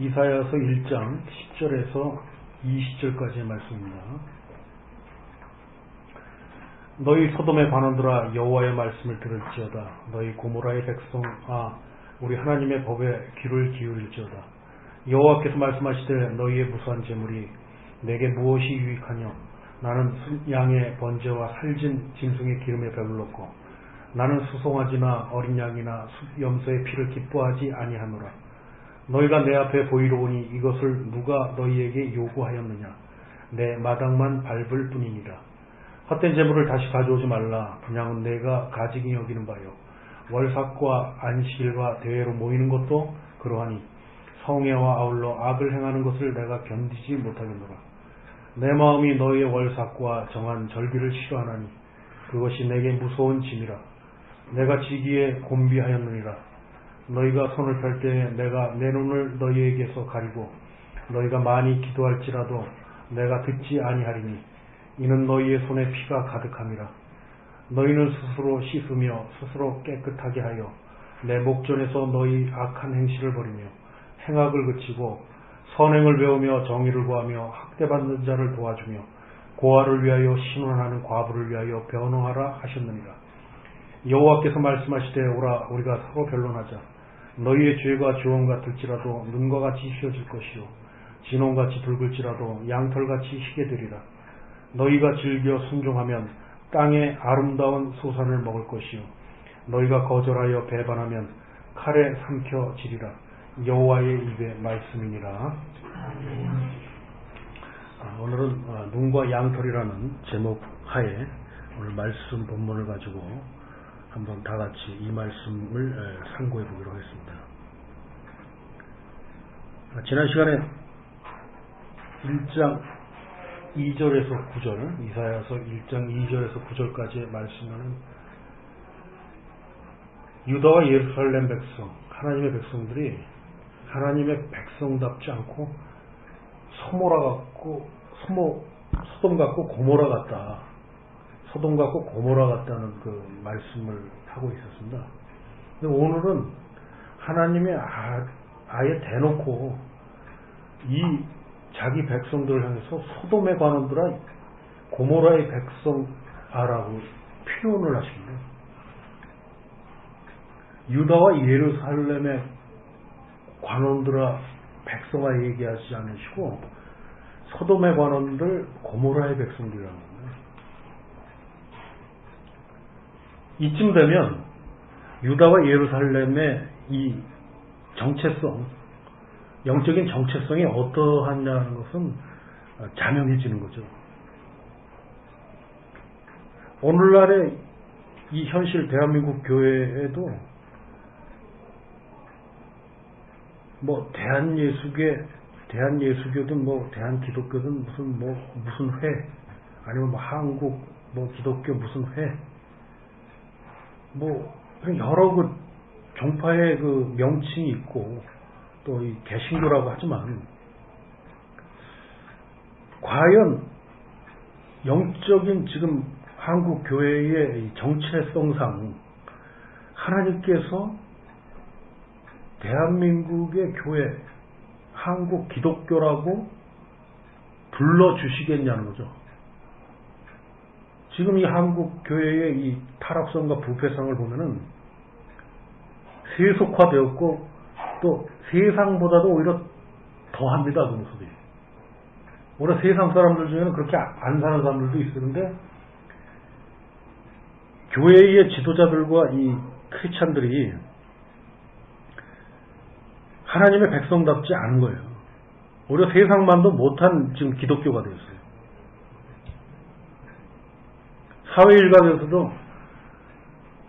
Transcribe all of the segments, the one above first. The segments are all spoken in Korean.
이사야서 1장 10절에서 20절까지의 말씀입니다. 너희 소돔의 관원들아 여호와의 말씀을 들을지어다. 너희 고모라의 백성아 우리 하나님의 법에 귀를 기울일지어다. 여호와께서 말씀하시되 너희의 무수한 재물이 내게 무엇이 유익하냐 나는 양의 번제와 살진 짐승의 기름에 배불렀고 나는 수송아지나 어린 양이나 염소의 피를 기뻐하지 아니하노라. 너희가 내 앞에 보이러 오니 이것을 누가 너희에게 요구하였느냐. 내 마당만 밟을 뿐이니라. 헛된 재물을 다시 가져오지 말라. 분양은 내가 가지기 여기는 바요. 월삭과 안식일과 대회로 모이는 것도 그러하니 성애와 아울러 악을 행하는 것을 내가 견디지 못하겠노라. 내 마음이 너희의 월삭과 정한 절기를 싫어하나니 그것이 내게 무서운 짐이라. 내가 지기에 곤비하였느니라. 너희가 손을 펼 때에 내가 내 눈을 너희에게서 가리고 너희가 많이 기도할지라도 내가 듣지 아니하리니 이는 너희의 손에 피가 가득함이라. 너희는 스스로 씻으며 스스로 깨끗하게 하여 내 목전에서 너희 악한 행실을 버리며 행악을 그치고 선행을 배우며 정의를 구하며 학대받는 자를 도와주며 고아를 위하여 신원하는 과부를 위하여 변호하라 하셨느니라. 여호와께서 말씀하시되 오라 우리가 서로 변론하자. 너희의 죄가 주홍 같을지라도 눈과 같이 휘어질 것이요 진홍같이 붉을지라도 양털같이 희게 되리라. 너희가 즐겨 순종하면 땅의 아름다운 소산을 먹을 것이요 너희가 거절하여 배반하면 칼에 삼켜지리라. 여호와의 입의 말씀이니라. 아, 오늘은 아, 눈과 양털이라는 제목 하에 오늘 말씀 본문을 가지고 한번 다 같이 이 말씀을 상고해 보기로 하겠습니다. 아, 지난 시간에 1장 2절에서 9절, 이사야서 1장 2절에서 9절까지의 말씀은 유다와 예루살렘 백성, 하나님의 백성들이 하나님의 백성답지 않고 소모라 같고 소모 소돔 같고 고모라 같다. 소돔 같고 고모라 같다는 그 말씀을 하고 있었습니다. 근데 오늘은 하나님의 아, 아예 대놓고 이 자기 백성들을 향해서 소돔의 관원들아 고모라의 백성 아라고 표현을 하십니다. 유다와 예루살렘의 관원들아 백성아 얘기하지 않으시고 소돔의 관원들 고모라의 백성들이라는 겁니다. 이쯤 되면 유다와 예루살렘의 이 정체성, 영적인 정체성이 어떠하냐는 것은 자명해지는 거죠. 오늘날의 이 현실 대한민국 교회에도 뭐 대한예수계 대한예수교든 뭐 대한기독교든 무슨 뭐 무슨 회 아니면 뭐 한국 뭐 기독교 무슨 회 뭐 여러 그 종파의 그 명칭이 있고 또 이 개신교라고 하지만 과연 영적인 지금 한국 교회의 정체성상 하나님께서 대한민국의 교회 한국 기독교라고 불러주시겠냐는 거죠. 지금 이 한국 교회의 이 타락성과 부패성을 보면은 세속화되었고 또 세상보다도 오히려 더합니다 그 모습이. 오히려 세상 사람들 중에는 그렇게 안 사는 사람들도 있었는데 교회의 지도자들과 이 크리스찬들이 하나님의 백성답지 않은 거예요. 오히려 세상만도 못한 지금 기독교가 되었어요. 사회 일각에서도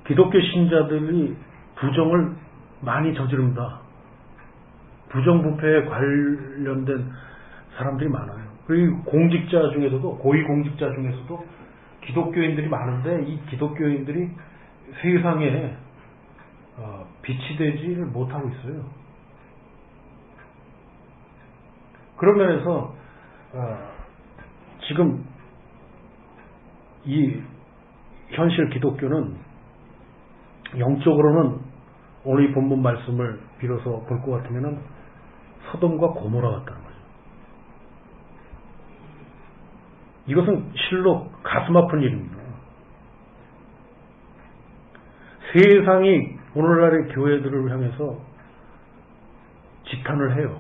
기독교 신자들이 부정을 많이 저지릅니다. 부정부패에 관련된 사람들이 많아요. 그리고 공직자 중에서도 고위 공직자 중에서도 기독교인들이 많은데 이 기독교인들이 세상에 어, 빛이 되지를 못하고 있어요. 그런 면에서 어, 지금 이 현실 기독교는 영적으로는 오늘 이 본문 말씀을 빌어서 볼것 같으면 소돔과 고모라 같다는 거죠. 이것은 실로 가슴 아픈 일입니다. 세상이 오늘날의 교회들을 향해서 지탄을 해요.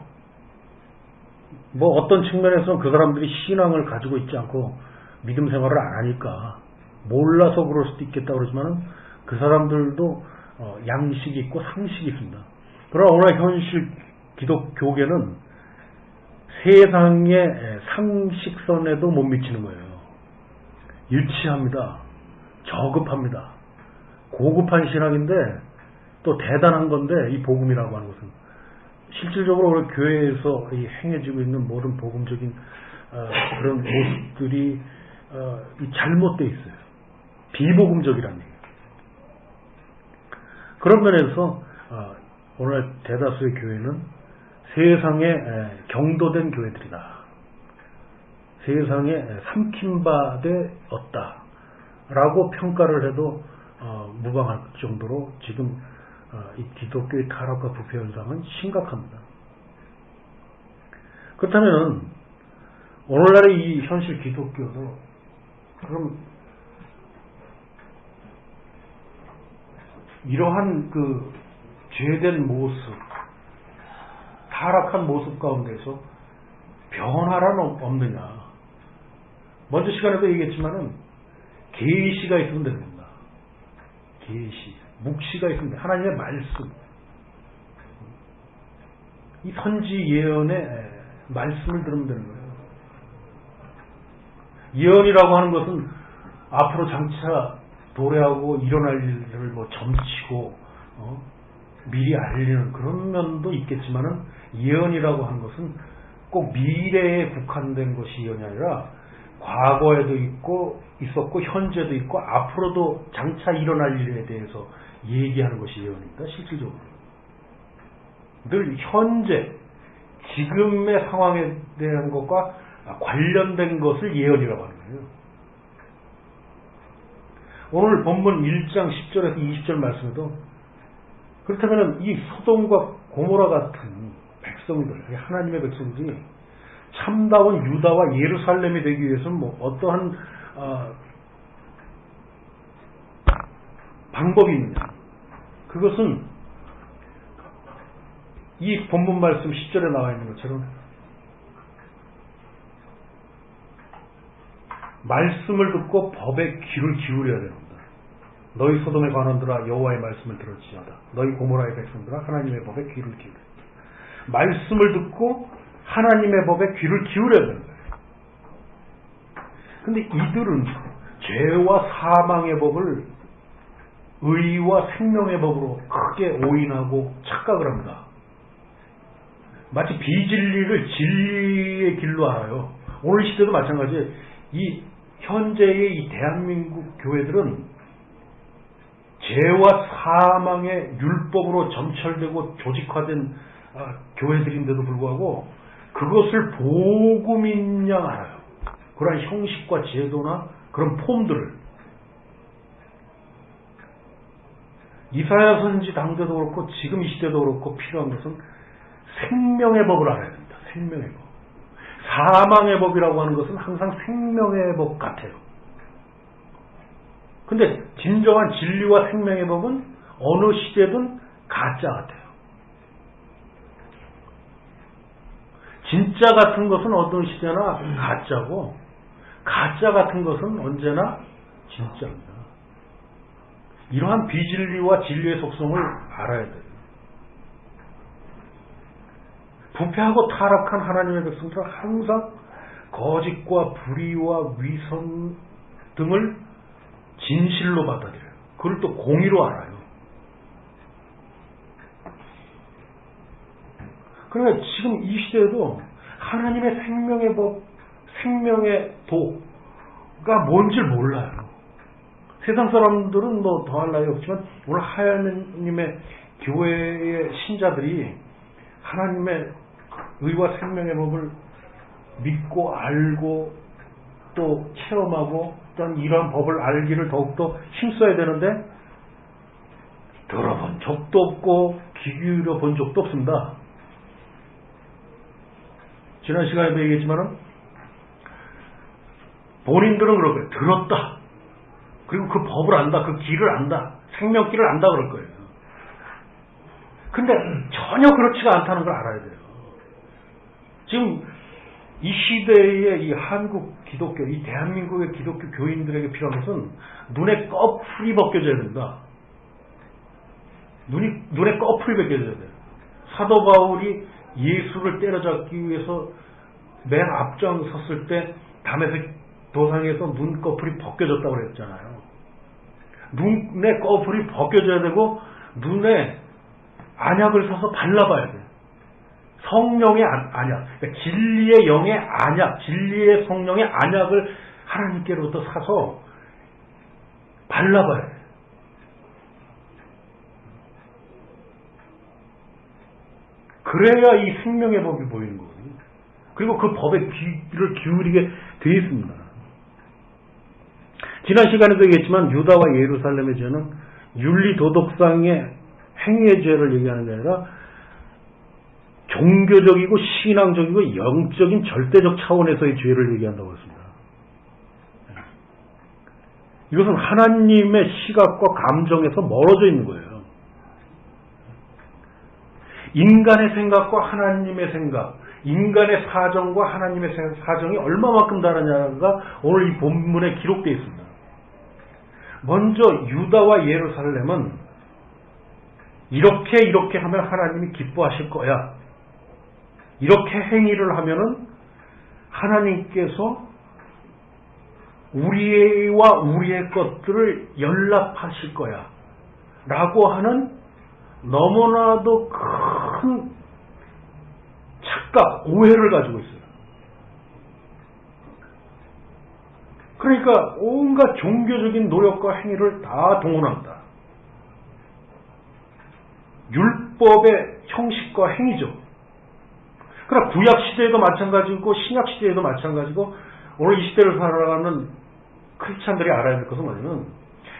뭐 어떤 측면에서는 그 사람들이 신앙을 가지고 있지 않고 믿음 생활을 안 하니까 몰라서 그럴 수도 있겠다 그러지만은 그 사람들도 어, 양식이 있고 상식이 있습니다. 그러나 오늘 현실 기독교계는 세상의 상식선에도 못 미치는 거예요. 유치합니다. 저급합니다. 고급한 신앙인데 또 대단한 건데 이 복음이라고 하는 것은 실질적으로 우리 교회에서 이 행해지고 있는 모든 복음적인 어, 그런 모습들이 어, 잘못되어 있어요. 비복음적이라는 얘기예요. 그런 면에서 어, 오늘 대다수의 교회는 세상에 경도된 교회들이다. 세상에 삼킴바되 없다. 라고 평가를 해도 어, 무방할 정도로 지금 어, 이 기독교의 타락과 부패 현상은 심각합니다. 그렇다면 오늘날의 이 현실 기독교도 그럼 이러한 그 죄된 모습, 타락한 모습 가운데서 변화란 없느냐. 먼저 시간에도 얘기했지만은 계시가 있으면 됩니다. 계시, 묵시가 있으면 돼. 하나님의 말씀. 이 선지 예언의 말씀을 들으면 되는 거예요. 예언이라고 하는 것은 앞으로 장차 도래하고 일어날 일을 뭐 점치고 어? 미리 알리는 그런 면도 있겠지만은 예언이라고 하는 것은 꼭 미래에 국한된 것이 예언이 아니라 과거에도 있고 있었고 현재도 있고 앞으로도 장차 일어날 일에 대해서 얘기하는 것이 예언입니다. 실질적으로 늘 현재 지금의 상황에 대한 것과 관련된 것을 예언이라고 하는 거예요. 오늘 본문 1장 10절에서 20절 말씀에도 그렇다면 이 소돔과 고모라 같은 백성들, 하나님의 백성들이 참다운 유다와 예루살렘이 되기 위해서는 뭐 어떠한 어, 방법이 있느냐? 그것은 이 본문 말씀 10절에 나와 있는 것처럼 말씀을 듣고 법에 귀를 기울여야 됩니다. 너희 소돔의 관원들아 여호와의 말씀을 들을지어다. 너희 고모라의 백성들아 하나님의 법에 귀를 기울여. 말씀을 듣고 하나님의 법에 귀를 기울여야 되는 거예요. 근데 이들은 죄와 사망의 법을 의와 생명의 법으로 크게 오인하고 착각을 합니다. 마치 비진리를 진리의 길로 알아요. 오늘 시대도 마찬가지예요. 이 현재의 이 대한민국 교회들은 죄와 사망의 율법으로 점철되고 조직화된 아, 교회들인데도 불구하고 그것을 복음인 양 알아요. 그러한 형식과 제도나 그런 폼들을 이사야 선지 당대도 그렇고 지금 이 시대도 그렇고 필요한 것은 생명의 법을 알아야 됩니다. 생명의 법. 사망의 법이라고 하는 것은 항상 생명의 법 같아요. 근데 진정한 진리와 생명의 법은 어느 시대든 가짜 같아요. 진짜 같은 것은 어떤 시대나 가짜고 가짜 같은 것은 언제나 진짜입니다. 이러한 비진리와 진리의 속성을 알아야 돼요. 부패하고 타락한 하나님의 백성들은 항상 거짓과 불의와 위선 등을 진실로 받아들여요. 그걸 또 공의로 알아요. 그러니까 지금 이 시대에도 하나님의 생명의 법, 생명의 도가 뭔지 몰라요. 세상 사람들은 뭐 더할 나위 없지만 오늘 하나님의 교회의 신자들이 하나님의 의와 생명의 법을 믿고 알고 또 체험하고 어떤 이러한 법을 알기를 더욱더 힘써야 되는데 들어본 적도 없고 귀 기울여 본 적도 없습니다. 지난 시간에도 얘기했지만은 본인들은 거예요. 들었다. 그리고 그 법을 안다. 그 길을 안다. 생명길을 안다 그럴 거예요. 근데 전혀 그렇지가 않다는 걸 알아야 돼요. 지금 이 시대의 이 한국 기독교, 이 대한민국의 기독교 교인들에게 필요한 것은 눈에 꺼풀이 벗겨져야 된다. 눈이, 눈에 꺼풀이 벗겨져야 돼요. 사도 바울이 예수를 때려잡기 위해서 맨 앞장 섰을 때 담에서 도상에서 눈꺼풀이 벗겨졌다고 그랬잖아요. 눈에 꺼풀이 벗겨져야 되고 눈에 안약을 사서 발라봐야 돼. 성령의 안약, 그러니까 진리의 영의 안약, 진리의 성령의 안약을 하나님께로부터 사서 발라봐야 돼. 그래야 이 생명의 법이 보이는 거거든요. 그리고 그 법에 귀를 기울이게 되어 있습니다. 지난 시간에도 얘기했지만 유다와 예루살렘의 죄는 윤리 도덕상의 행위의 죄를 얘기하는 게 아니라 종교적이고 신앙적이고 영적인 절대적 차원에서의 죄를 얘기한다고 했습니다. 이것은 하나님의 시각과 감정에서 멀어져 있는 거예요. 인간의 생각과 하나님의 생각, 인간의 사정과 하나님의 사정이 얼마만큼 다르냐가 오늘 이 본문에 기록되어 있습니다. 먼저 유다와 예루살렘은 이렇게 이렇게 하면 하나님이 기뻐하실 거야. 이렇게 행위를 하면은 하나님께서 우리와 우리의 것들을 연락하실 거야. 라고 하는 너무나도 큰 착각, 오해를 가지고 있어요. 그러니까 온갖 종교적인 노력과 행위를 다 동원한다. 율법의 형식과 행위죠. 그러나 구약 시대에도 마찬가지고 신약 시대에도 마찬가지고 오늘 이 시대를 살아가는 크리스찬들이 알아야 될 것은 뭐냐면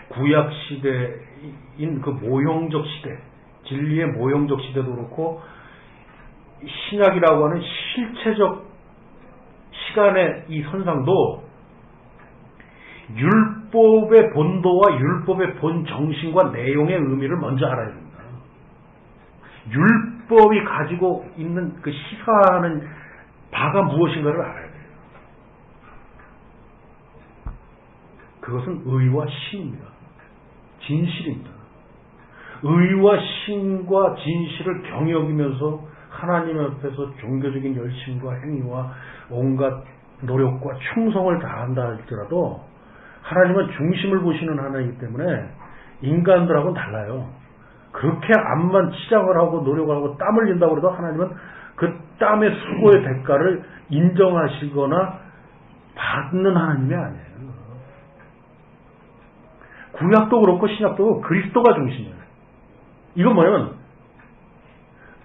구약 시대인 그 모형적 시대, 진리의 모형적 시대도 그렇고 신약이라고 하는 실체적 시간의 이 선상도 율법의 본도와 율법의 본 정신과 내용의 의미를 먼저 알아야 됩니다. 율 법이 가지고 있는 그 시사하는 바가 무엇인가를 알아야 돼요. 그것은 의와 신입니다. 진실입니다. 의와 신과 진실을 경여기면서 하나님 앞에서 종교적인 열심과 행위와 온갖 노력과 충성을 다한다 할지라도 하나님은 중심을 보시는 하나이기 때문에 인간들하고는 달라요. 그렇게 암만 치장을 하고 노력을 하고 땀 흘린다고 해도 하나님은 그 땀의 수고의 대가를 인정하시거나 받는 하나님이 아니에요. 구약도 그렇고 신약도 그렇고 그리스도가 중심이에요. 이건 뭐냐면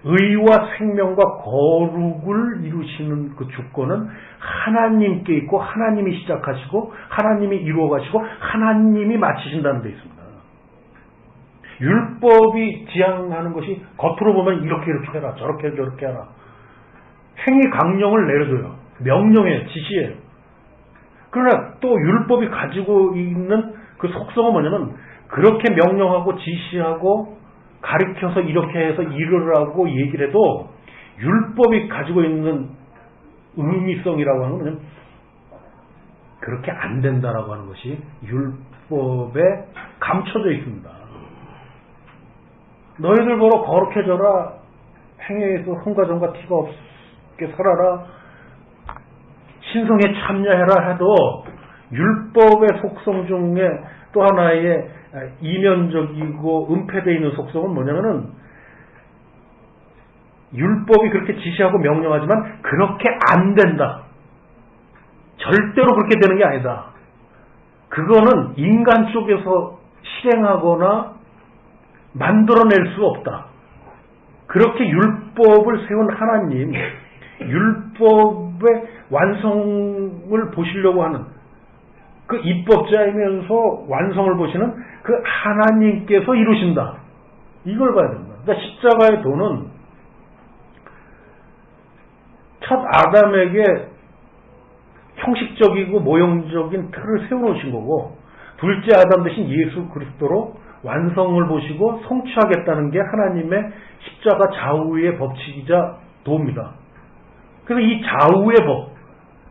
의와 생명과 거룩을 이루시는 그 주권은 하나님께 있고 하나님이 시작하시고 하나님이 이루어 가시고 하나님이 마치신다는 데 있습니다. 율법이 지향하는 것이 겉으로 보면 이렇게 이렇게 해라 저렇게 저렇게 해라 행위 강령을 내려줘요. 명령이에요. 지시예요. 그러나 또 율법이 가지고 있는 그 속성은 뭐냐면 그렇게 명령하고 지시하고 가르쳐서 이렇게 해서 이르라고 얘기를 해도 율법이 가지고 있는 의미성이라고 하는 것은 그렇게 안 된다라고 하는 것이 율법에 감춰져 있습니다. 너희들 보러 거룩해져라. 행위에서 흥과정과 티가 없게 살아라. 신성에 참여해라 해도 율법의 속성 중에 또 하나의 이면적이고 은폐되어 있는 속성은 뭐냐면은 율법이 그렇게 지시하고 명령하지만 그렇게 안 된다. 절대로 그렇게 되는 게 아니다. 그거는 인간 쪽에서 실행하거나 만들어낼 수 없다. 그렇게 율법을 세운 하나님, 율법의 완성을 보시려고 하는 그 입법자이면서 완성을 보시는 그 하나님께서 이루신다. 이걸 봐야 됩니다. 그러니까 십자가의 도는 첫 아담에게 형식적이고 모형적인 틀을 세워놓으신 거고 둘째 아담 대신 예수 그리스도로 완성을 보시고 성취하겠다는 게 하나님의 십자가 좌우의 법칙이자 도입니다. 그래서 이 좌우의 법,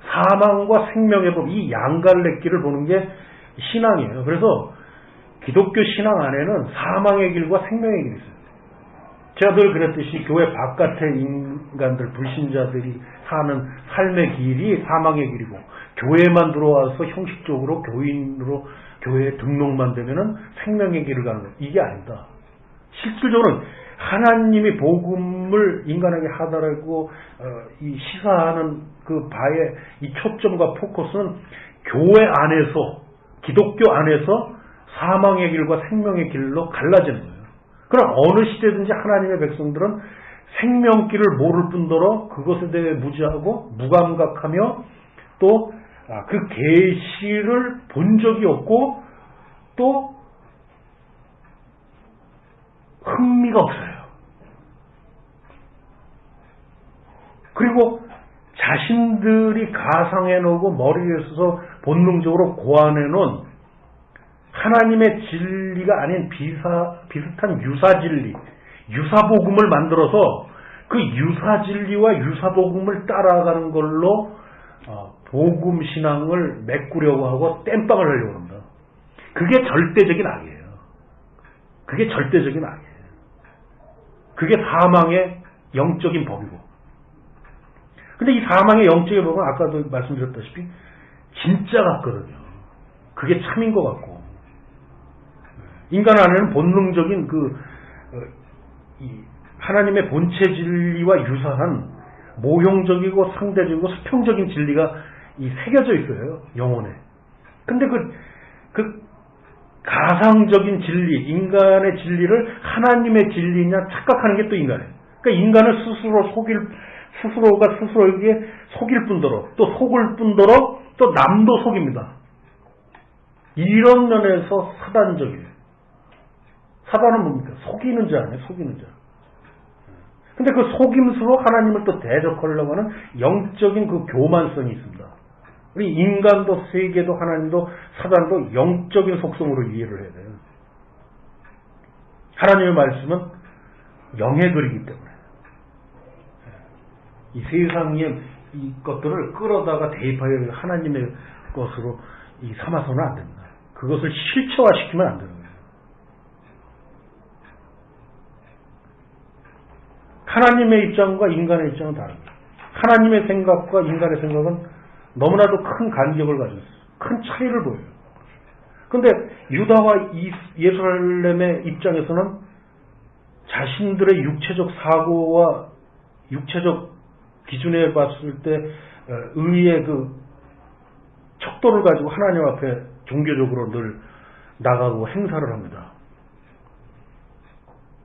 사망과 생명의 법, 이 양갈래길을 보는 게 신앙이에요. 그래서 기독교 신앙 안에는 사망의 길과 생명의 길이 있어요. 제가 늘 그랬듯이 교회 바깥의 인간들, 불신자들이 사는 삶의 길이 사망의 길이고 교회만 들어와서 형식적으로 교인으로 교회에 등록만 되면은 생명의 길을 가는 거예요. 이게 아니다. 실질적으로는 하나님이 복음을 인간에게 하다라고 어, 이 시사하는 그 바의 이 초점과 포커스는 교회 안에서 기독교 안에서 사망의 길과 생명의 길로 갈라지는 거예요. 그럼 어느 시대든지 하나님의 백성들은 생명길을 모를 뿐더러 그것에 대해 무지하고 무감각하며 또 그 아, 계시를 본 적이 없고 또 흥미가 없어요. 그리고 자신들이 가상해 놓고 머리에 서서 본능적으로 고안해 놓은 하나님의 진리가 아닌 비사, 비슷한 유사 진리, 유사 복음을 만들어서 그 유사 진리와 유사 복음을 따라가는 걸로 어, 복음 신앙을 메꾸려고 하고 땜빵을 하려고 합니다. 그게 절대적인 악이에요. 그게 절대적인 악이에요. 그게 사망의 영적인 법이고. 근데 이 사망의 영적인 법은 아까도 말씀드렸다시피 진짜 같거든요. 그게 참인 것 같고. 인간 안에는 본능적인 그, 어, 하나님의 본체 진리와 유사한 모형적이고 상대적이고 수평적인 진리가 이 새겨져 있어요. 영혼에. 근데 그, 그 가상적인 진리, 인간의 진리를 하나님의 진리냐 착각하는 게 또 인간이에요. 그러니까 인간을 스스로 속일, 스스로가 스스로에게 속일 뿐더러, 또 속을 뿐더러, 또 남도 속입니다. 이런 면에서 사단적이에요. 사단은 뭡니까? 속이는 자 아니에요? 속이는 자. 근데 그 속임수로 하나님을 또 대적하려고 하는 영적인 그 교만성이 있습니다. 우리 인간도 세계도 하나님도 사단도 영적인 속성으로 이해를 해야 돼요. 하나님의 말씀은 영의 글이기 때문에 이 세상의 이 것들을 끌어다가 대입하여 하나님의 것으로 이 삼아서는 안 됩니다. 그것을 실체화시키면 안거예요. 하나님의 입장과 인간의 입장은 다릅니다. 하나님의 생각과 인간의 생각은 너무나도 큰 간격을 가지고 있어요. 큰 차이를 보여요. 근데 유다와 예루살렘의 입장에서는 자신들의 육체적 사고와 육체적 기준에 봤을 때 어, 의의 그 척도를 가지고 하나님 앞에 종교적으로 늘 나가고 행사를 합니다.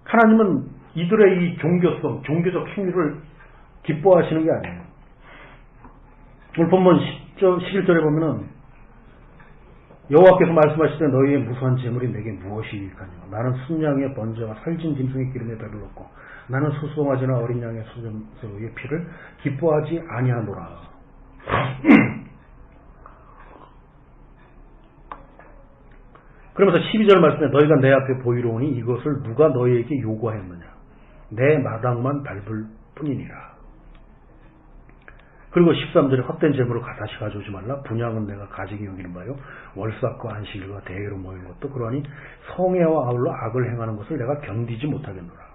하나님은 이들의 이 종교성, 종교적 행위를 기뻐하시는 게 아니에요. 오늘 본문 10절, 11절에 보면은 여호와께서 말씀하시되 너희의 무수한 재물이 내게 무엇이니까요 나는 순양의 번제와 살진 짐승의 기름에 배불렀고 나는 수송아지나 어린 양의 수점서의 피를 기뻐하지 아니하노라. 그러면서 12절 말씀에 너희가 내 앞에 보이로우니 이것을 누가 너희에게 요구하였느냐. 내 마당만 밟을 뿐이니라. 그리고 13절에 헛된 재물을 다시 가져오지 말라. 분양은 내가 가지기 여기는 바요. 월삭과 안식일과 대회로 모인 것도 그러하니 성애와 아울러 악을 행하는 것을 내가 견디지 못하겠노라.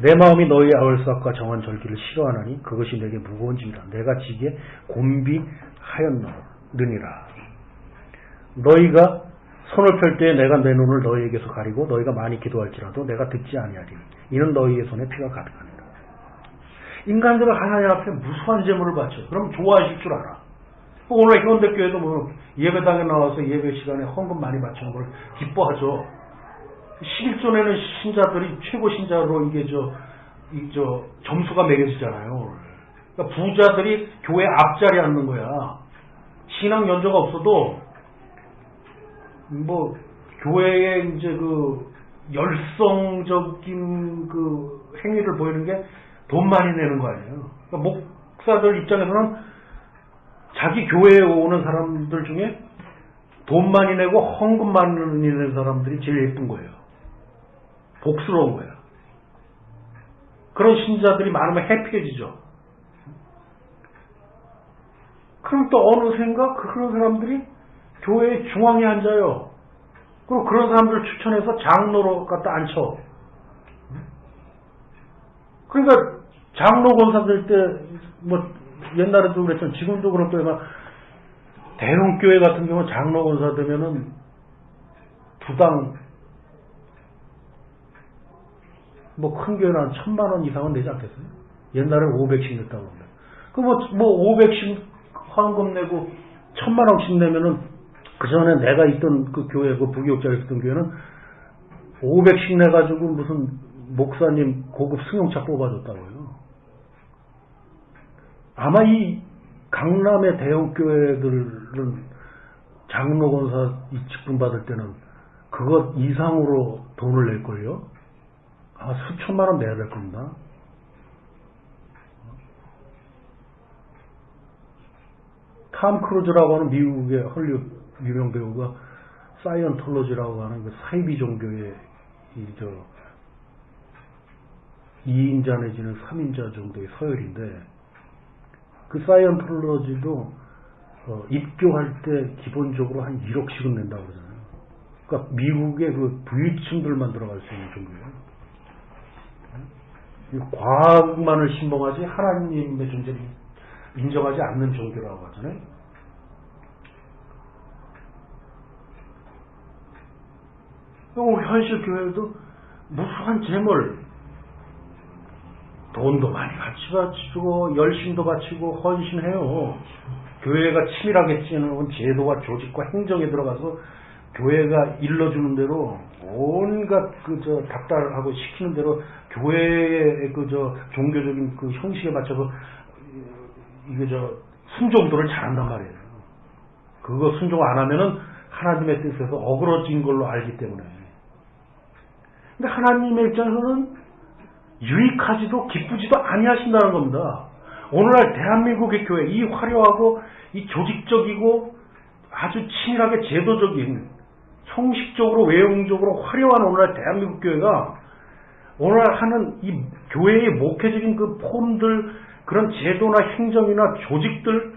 내 마음이 너희 아울삭과 정한 절기를 싫어하나니 그것이 내게 무거운 짐이다. 내가 지게 곤비하였느니라. 너희가 손을 펼 때 내가 내 눈을 너희에게서 가리고 너희가 많이 기도할지라도 내가 듣지 아니하리니 이는 너희의 손에 피가 가득하니 인간들은 하나님 앞에 무수한 재물을 바쳐. 그럼 좋아하실 줄 알아. 오늘 현대교회도 뭐 예배당에 나와서 예배 시간에 헌금 많이 바치는 걸 기뻐하죠. 11조에는 신자들이 최고 신자로 이게 저, 이 저, 점수가 매겨지잖아요. 그러니까 부자들이 교회 앞자리에 앉는 거야. 신앙 연조가 없어도 뭐 교회에 이제 그 열성적인 그 행위를 보이는 게 돈 많이 내는 거 아니에요. 그러니까 목사들 입장에서는 자기 교회에 오는 사람들 중에 돈 많이 내고 헌금 많이 내는 사람들이 제일 예쁜 거예요. 복스러운 거야. 그런 신자들이 많으면 해피해지죠. 그럼 또 어느샌가 그 그런 사람들이 교회 중앙에 앉아요. 그리고 그런 사람들 추천해서 장로로 갖다 앉혀. 그러니까 장로 권사들 때 뭐 옛날에도 그랬지만 지금도 그럴 거예요. 대형 교회 같은 경우 장로 권사 되면은 두당 뭐 큰 교회는 한 천만 원 이상은 내지 않겠어요? 옛날에 500씩 냈다고 합니다. 그뭐 뭐 500씩 헌금 내고 천만 원씩 내면은 그 전에 내가 있던 그 교회 그 부교육자에 있었던 교회는 500씩 내가지고 무슨 목사님 고급 승용차 뽑아줬다고요. 아마 이 강남의 대형 교회들은 장로 권사 이 직분 받을 때는 그것 이상으로 돈을 낼걸요? 아마 수천만 원 내야 될 겁니다. 탐 크루즈라고 하는 미국의 헐리우드 유명 배우가 사이언톨로지라고 하는 그 사이비 종교의 이저 2인자 내지는 3인자 정도의 서열인데 그 사이언톨로지도 어, 입교할 때 기본적으로 한 1억씩은 낸다고 그러잖아요. 그러니까 미국의 그 부유층들만 들어갈 수 있는 종교예요. 과학만을 신봉하지 하나님의 존재를 인정하지 않는 종교라고 하잖아요. 현실 교회도 무수한 재물, 돈도 많이 같이 바치고 열심도 바치고 헌신해요. 교회가 치밀하게 찌는 제도와 조직과 행정에 들어가서 교회가 일러주는 대로 온갖 그저 닥달하고 시키는 대로 교회의 그저 종교적인 그 형식에 맞춰서 이게 저 순종도를 잘한단 말이에요. 그거 순종 안 하면은 하나님의 뜻에서 어그러진 걸로 알기 때문에. 근데 하나님의 입장에서는 유익하지도 기쁘지도 아니하신다는 겁니다. 오늘날 대한민국의 교회 이 화려하고 이 조직적이고 아주 치밀하게 제도적인 형식적으로 외형적으로 화려한 오늘날 대한민국 교회가 오늘날 하는 이 교회의 목회적인 그 폼들 그런 제도나 행정이나 조직들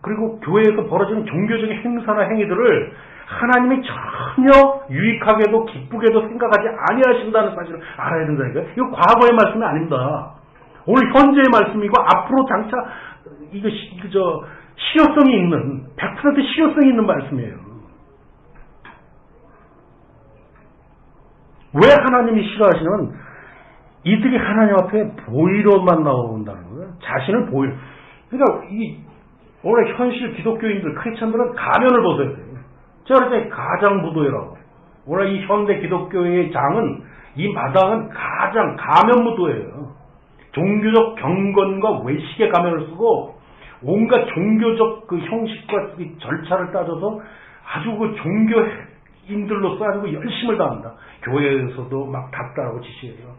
그리고 교회에서 벌어지는 종교적인 행사나 행위들을 하나님이 전혀 유익하게도 기쁘게도 생각하지 아니하신다는 사실을 알아야 된다니까요. 이거 과거의 말씀이 아닙니다. 오늘 현재의 말씀이고 앞으로 장차 이거 시, 저 실효성이 있는 100% 실효성이 있는 말씀이에요. 왜 하나님이 싫어하시는 이들이 하나님 앞에 보이로만 나온다는 거예요. 자신을 보이. 그러니까 이 오늘 현실 기독교인들 크리스천들은 가면을 벗어야 돼요. 그랬더니 가장무도회라고. 오늘 이 현대 기독교의 장은 이 마당은 가장 가면무도예요. 종교적 경건과 외식의 가면을 쓰고 온갖 종교적 그 형식과 절차를 따져서 아주 그 종교인들로서 아주 그 열심을 다합니다. 교회에서도 막 닥달하고 지시해요.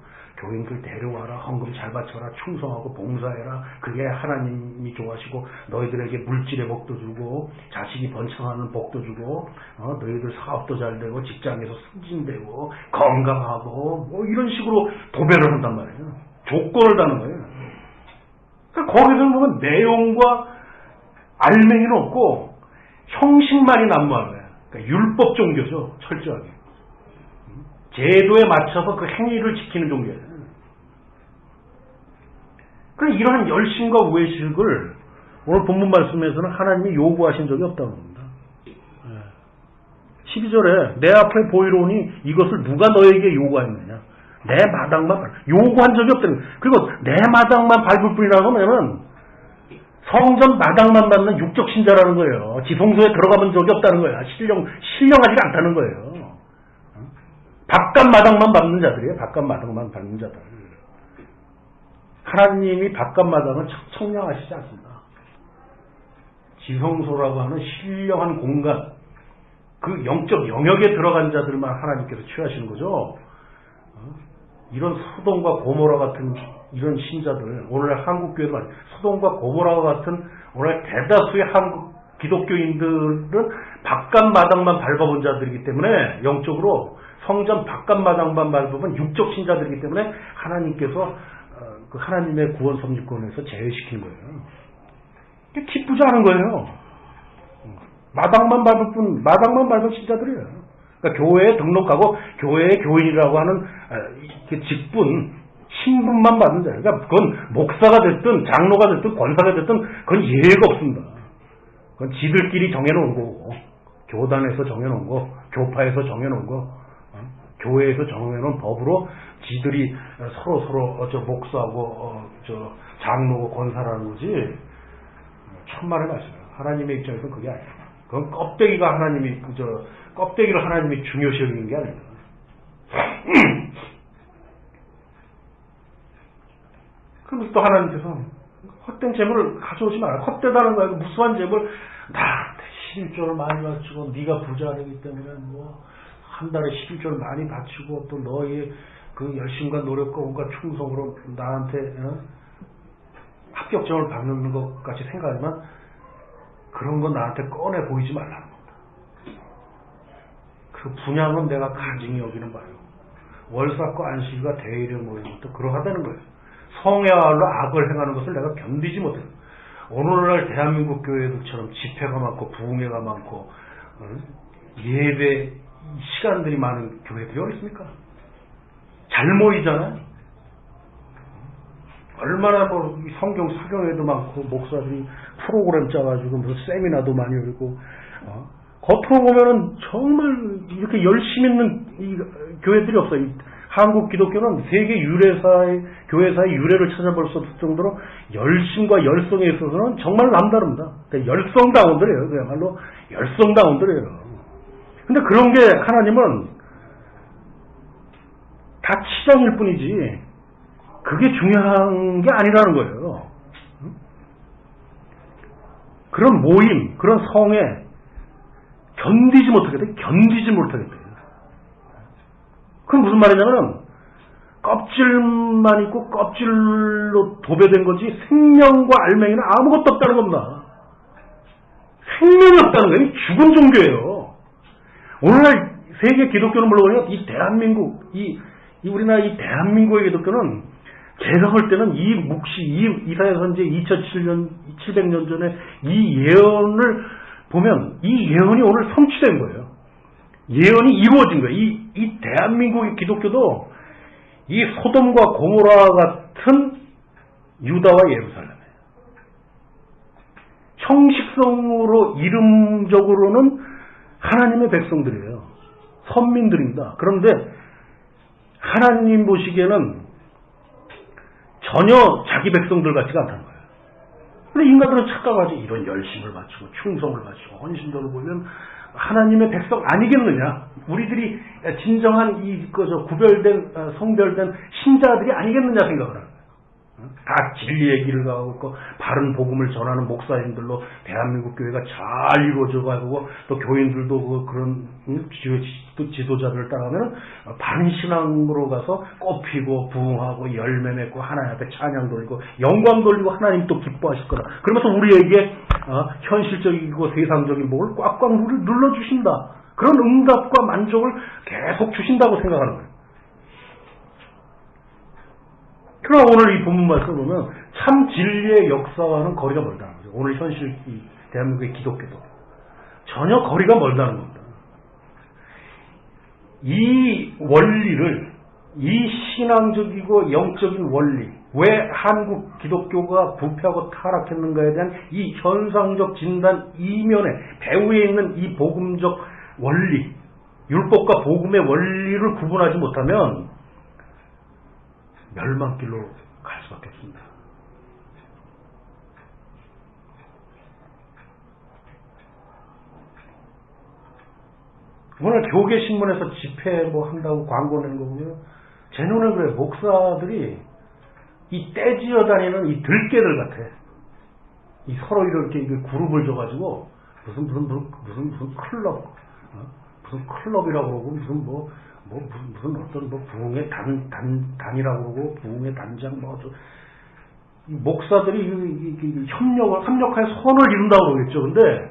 교인들 데려와라 헌금 잘 바쳐라 충성하고 봉사해라. 그게 하나님이 좋아하시고 너희들에게 물질의 복도 주고 자식이 번창하는 복도 주고 어, 너희들 사업도 잘 되고 직장에서 승진되고 건강하고 뭐 이런 식으로 도배를 한단 말이에요. 조건을 다는 거예요. 그러니까 거기서 보면 내용과 알맹이는 없고 형식만이 난무하는 거예요. 그러니까 율법 종교죠 철저하게. 제도에 맞춰서 그 행위를 지키는 종교예요. 그래 이러한 열심과 외식을 오늘 본문 말씀에서는 하나님이 요구하신 적이 없다고 합니다. 12절에 내 앞에 보이로니 이것을 누가 너에게 요구하였느냐. 내 마당만 요구한 적이 없다는 거예요. 그리고 내 마당만 밟을 뿐이라고 하면은 성전 마당만 받는 육적 신자라는 거예요. 지성소에 들어가본 적이 없다는 거예요. 신령, 신령하지가 않다는 거예요. 바깥 마당만 밟는 자들이에요. 바깥 마당만 밟는 자들. 하나님이 바깥 마당은 청량하시지 않습니다. 지성소라고 하는 신령한 공간, 그 영적 영역에 들어간 자들만 하나님께서 취하시는 거죠. 어? 이런 소돔과 고모라 같은 이런 신자들 오늘 한국 교회도 많이 소돔과 고모라와 같은 오늘 대다수의 한국 기독교인들은 바깥 마당만 밟아본 자들이기 때문에 영적으로 성전 바깥 마당만 밟아본 육적 신자들이기 때문에 하나님께서 어, 그 하나님의 구원 섭리권에서 제외시킨 거예요. 기쁘지 않은 거예요. 마당만 밟을 뿐 마당만 밟은 신자들이에요. 그러니까 교회에 등록하고 교회의 교인이라고 하는 아, 그 직분 신분만 받는 자예요. 그러니까 그건 목사가 됐든 장로가 됐든 권사가 됐든 그건 예외가 없습니다. 그건 지들끼리 정해놓은 거고 교단에서 정해놓은 거, 교파에서 정해놓은 거, 어? 교회에서 정해놓은 법으로 지들이 서로 서로 어, 저 목사고 어, 저 장로고 권사라는 거지 천만의 말씀이에요. 하나님의 입장에서는 그게 아니에요. 그건 껍데기가 하나님이 그저 껍데기를 하나님이 중요시 여기는 게 아닙니다. 그럼 또 하나님께서 헛된 재물을 가져오지 마라. 헛되다는 거야. 무수한 재물 나한테 11조를 많이 바치고 네가 부자이기 때문에 뭐 한 달에 11조를 많이 바치고 또 너의 그 열심과 노력과 온갖 충성으로 나한테 어? 합격점을 받는 것 같이 생각하지만 그런 건 나한테 꺼내 보이지 말라는 겁니다. 그 분양은 내가 간증히 여기는 바요. 월삭과 안식일과 대일을 모이는 것도 그러하다는 거예요. 성야로 악을 행하는 것을 내가 견디지 못해요. 오늘날 대한민국 교회들처럼 집회가 많고 부흥회가 많고 어? 예배 시간들이 많은 교회들이 어디 있습니까? 잘 모이잖아요. 얼마나 뭐 성경 사경회도 많고 목사들이 프로그램 짜가지고 무슨 세미나도 많이 열고 어? 겉으로 보면은 정말 이렇게 열심 있는 이 교회들이 없어요. 이 한국 기독교는 세계 유래사의 교회사의 유래를 찾아볼 수 없을 정도로 열심과 열성에 있어서는 정말 남다릅니다. 그러니까 열성다운들이에요. 그야말로 열성다운들이에요. 근데 그런 게 하나님은 다 치장일 뿐이지 그게 중요한 게 아니라는 거예요. 그런 모임, 그런 성에 견디지 못하겠다. 견디지 못하겠다. 그건 무슨 말이냐면 껍질만 있고 껍질로 도배된 거지 생명과 알맹이는 아무것도 없다는 겁니다. 생명이 없다는 거예요. 죽은 종교예요. 오늘날 세계 기독교는 물론 이 대한민국, 이, 이 우리나라 이 대한민국의 기독교는 제가 볼 때는 이 묵시, 이 이사야 선제 2007년, 700년 전에 이 예언을 보면 이 예언이 오늘 성취된 거예요. 예언이 이루어진 거예요. 이, 이 대한민국의 기독교도 이 소돔과 고모라 같은 유다와 예루살렘이에요. 형식성으로 이름적으로는 하나님의 백성들이에요. 선민들입니다. 그런데 하나님 보시기에는 전혀 자기 백성들 같지가 않다는 거예요. 근데 인간들은 착각하지 이런 열심을 바치고 충성을 바치고 헌신도를 보면 하나님의 백성 아니겠느냐? 우리들이 진정한 이 그저 구별된 어, 성별된 신자들이 아니겠느냐 생각을 하는 다 진리의 길을 가고 있고 바른 복음을 전하는 목사님들로 대한민국 교회가 잘 이루어져 가고 또 교인들도 그 그런 음, 지도자들을 따라가면 바른 신앙으로 가서 꽃피고 부흥하고 열매 맺고 하나님 앞에 찬양 돌리고 영광 돌리고 하나님 또 기뻐하실 거다. 그러면서 우리에게 어, 현실적이고 세상적인 복을 꽉꽉 눌러 주신다. 그런 응답과 만족을 계속 주신다고 생각하는 거예요. 그러나 오늘 이 본문 말씀을 보면 참 진리의 역사와는 거리가 멀다는 거죠. 오늘 현실 이 대한민국의 기독교도 전혀 거리가 멀다는 겁니다. 이 원리를 이 신앙적이고 영적인 원리 왜 한국 기독교가 부패하고 타락했는가에 대한 이 현상적 진단 이면에 배후에 있는 이 복음적 원리 율법과 복음의 원리를 구분하지 못하면 멸망길로 갈 수밖에 없습니다. 오늘 교계 신문에서 집회 뭐 한다고 광고 내는 거 보면 제 눈에 그래 목사들이 이 떼지어 다니는 이 들깨들 같아. 이 서로 이렇게 그룹을 줘가지고 무슨 무슨 무슨 무슨, 클럽 어? 무슨 클럽이라고 그러고 무슨 뭐 뭐 무슨, 무슨 어떤 뭐 부흥의 단, 단, 단이라고 그러고 부흥의 단장 뭐이 목사들이 협력을 협력하여 선을 이룬다고 그러겠죠. 근데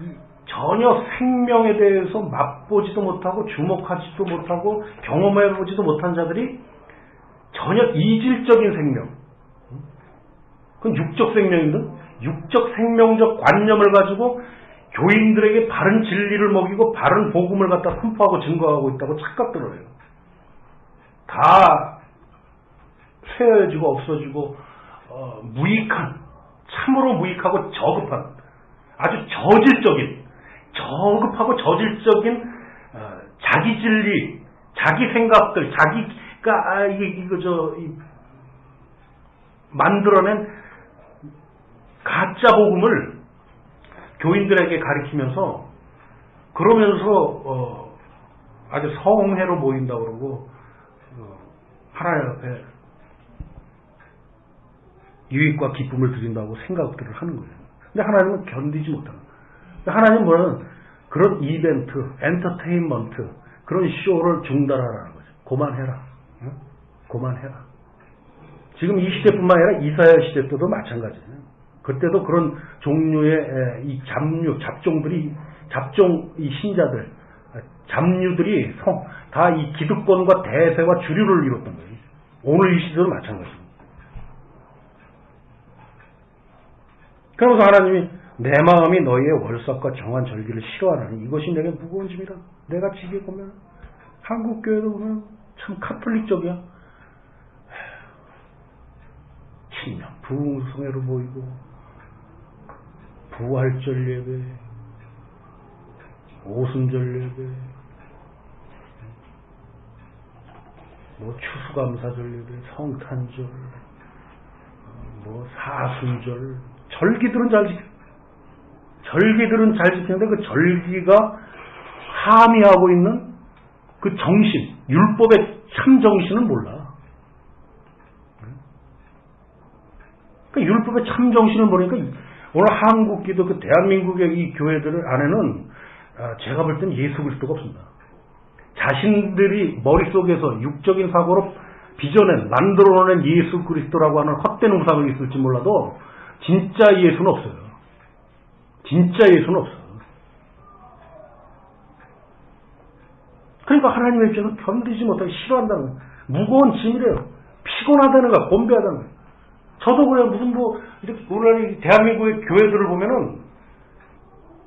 이 전혀 생명에 대해서 맛보지도 못하고 주목하지도 못하고 경험해보지도 못한 자들이 전혀 이질적인 생명, 그건 육적 생명인데 육적 생명적 관념을 가지고 교인들에게 바른 진리를 먹이고 바른 복음을 갖다 선포하고 증거하고 있다고 착각들을 해요. 다 쇠해지고 없어지고 어, 무익한 참으로 무익하고 저급한 아주 저질적인 저급하고 저질적인 어, 자기 진리, 자기 생각들, 자기가 아, 이게 이거 저 이, 만들어낸 가짜 복음을 교인들에게 가리키면서 그러면서 어, 아주 성회로 모인다 그러고 어, 하나님 앞에 유익과 기쁨을 드린다고 생각들을 하는 거예요. 근데 하나님은 견디지 못하는 거예요. 근데 하나님 뭐냐면 그런 이벤트, 엔터테인먼트, 그런 쇼를 중단하라는 거죠. 그만해라. 응? 그만해라. 지금 이 시대뿐만 아니라 이사야 시대 때도 마찬가지예요. 그때도 그런 종류의 에, 이 잡류, 잡종들이 잡종 이 신자들, 잡류들이 다 이 기득권과 대세와 주류를 이뤘던 거예요. 오늘 이 시대도 마찬가지입니다. 그러면서 하나님이 내 마음이 너희의 월삭과 정한 절기를 싫어하나니 이것이 내게 무거운 짐이라. 내가 지게 보면 한국 교회도 보면 참 카톨릭적이야. 신령 부흥성회로 보이고 부활절 예배, 오순절 예배, 뭐 추수감사절 예배, 성탄절, 뭐 사순절, 절기들은 잘 지켜. 절기들은 잘 지키는데 그 절기가 함의하고 있는 그 정신, 율법의 참 정신은 몰라. 그 율법의 참 정신을 모르니까 오늘 한국 기도 그 대한민국의 이 교회들 안에는 아, 제가 볼 땐 예수 그리스도가 없습니다. 자신들이 머릿속에서 육적인 사고로 빚어낸, 만들어낸 예수 그리스도라고 하는 헛된 우상이 있을지 몰라도 진짜 예수는 없어요. 진짜 예수는 없어. 그러니까 하나님의 입장에서 견디지 못하고 싫어한다는 거예요. 무거운 짐이래요. 피곤하다는 거야. 곤배하다는 거야. 저도 그래요. 무슨 뭐, 이렇게 오늘 대한민국의 교회들을 보면은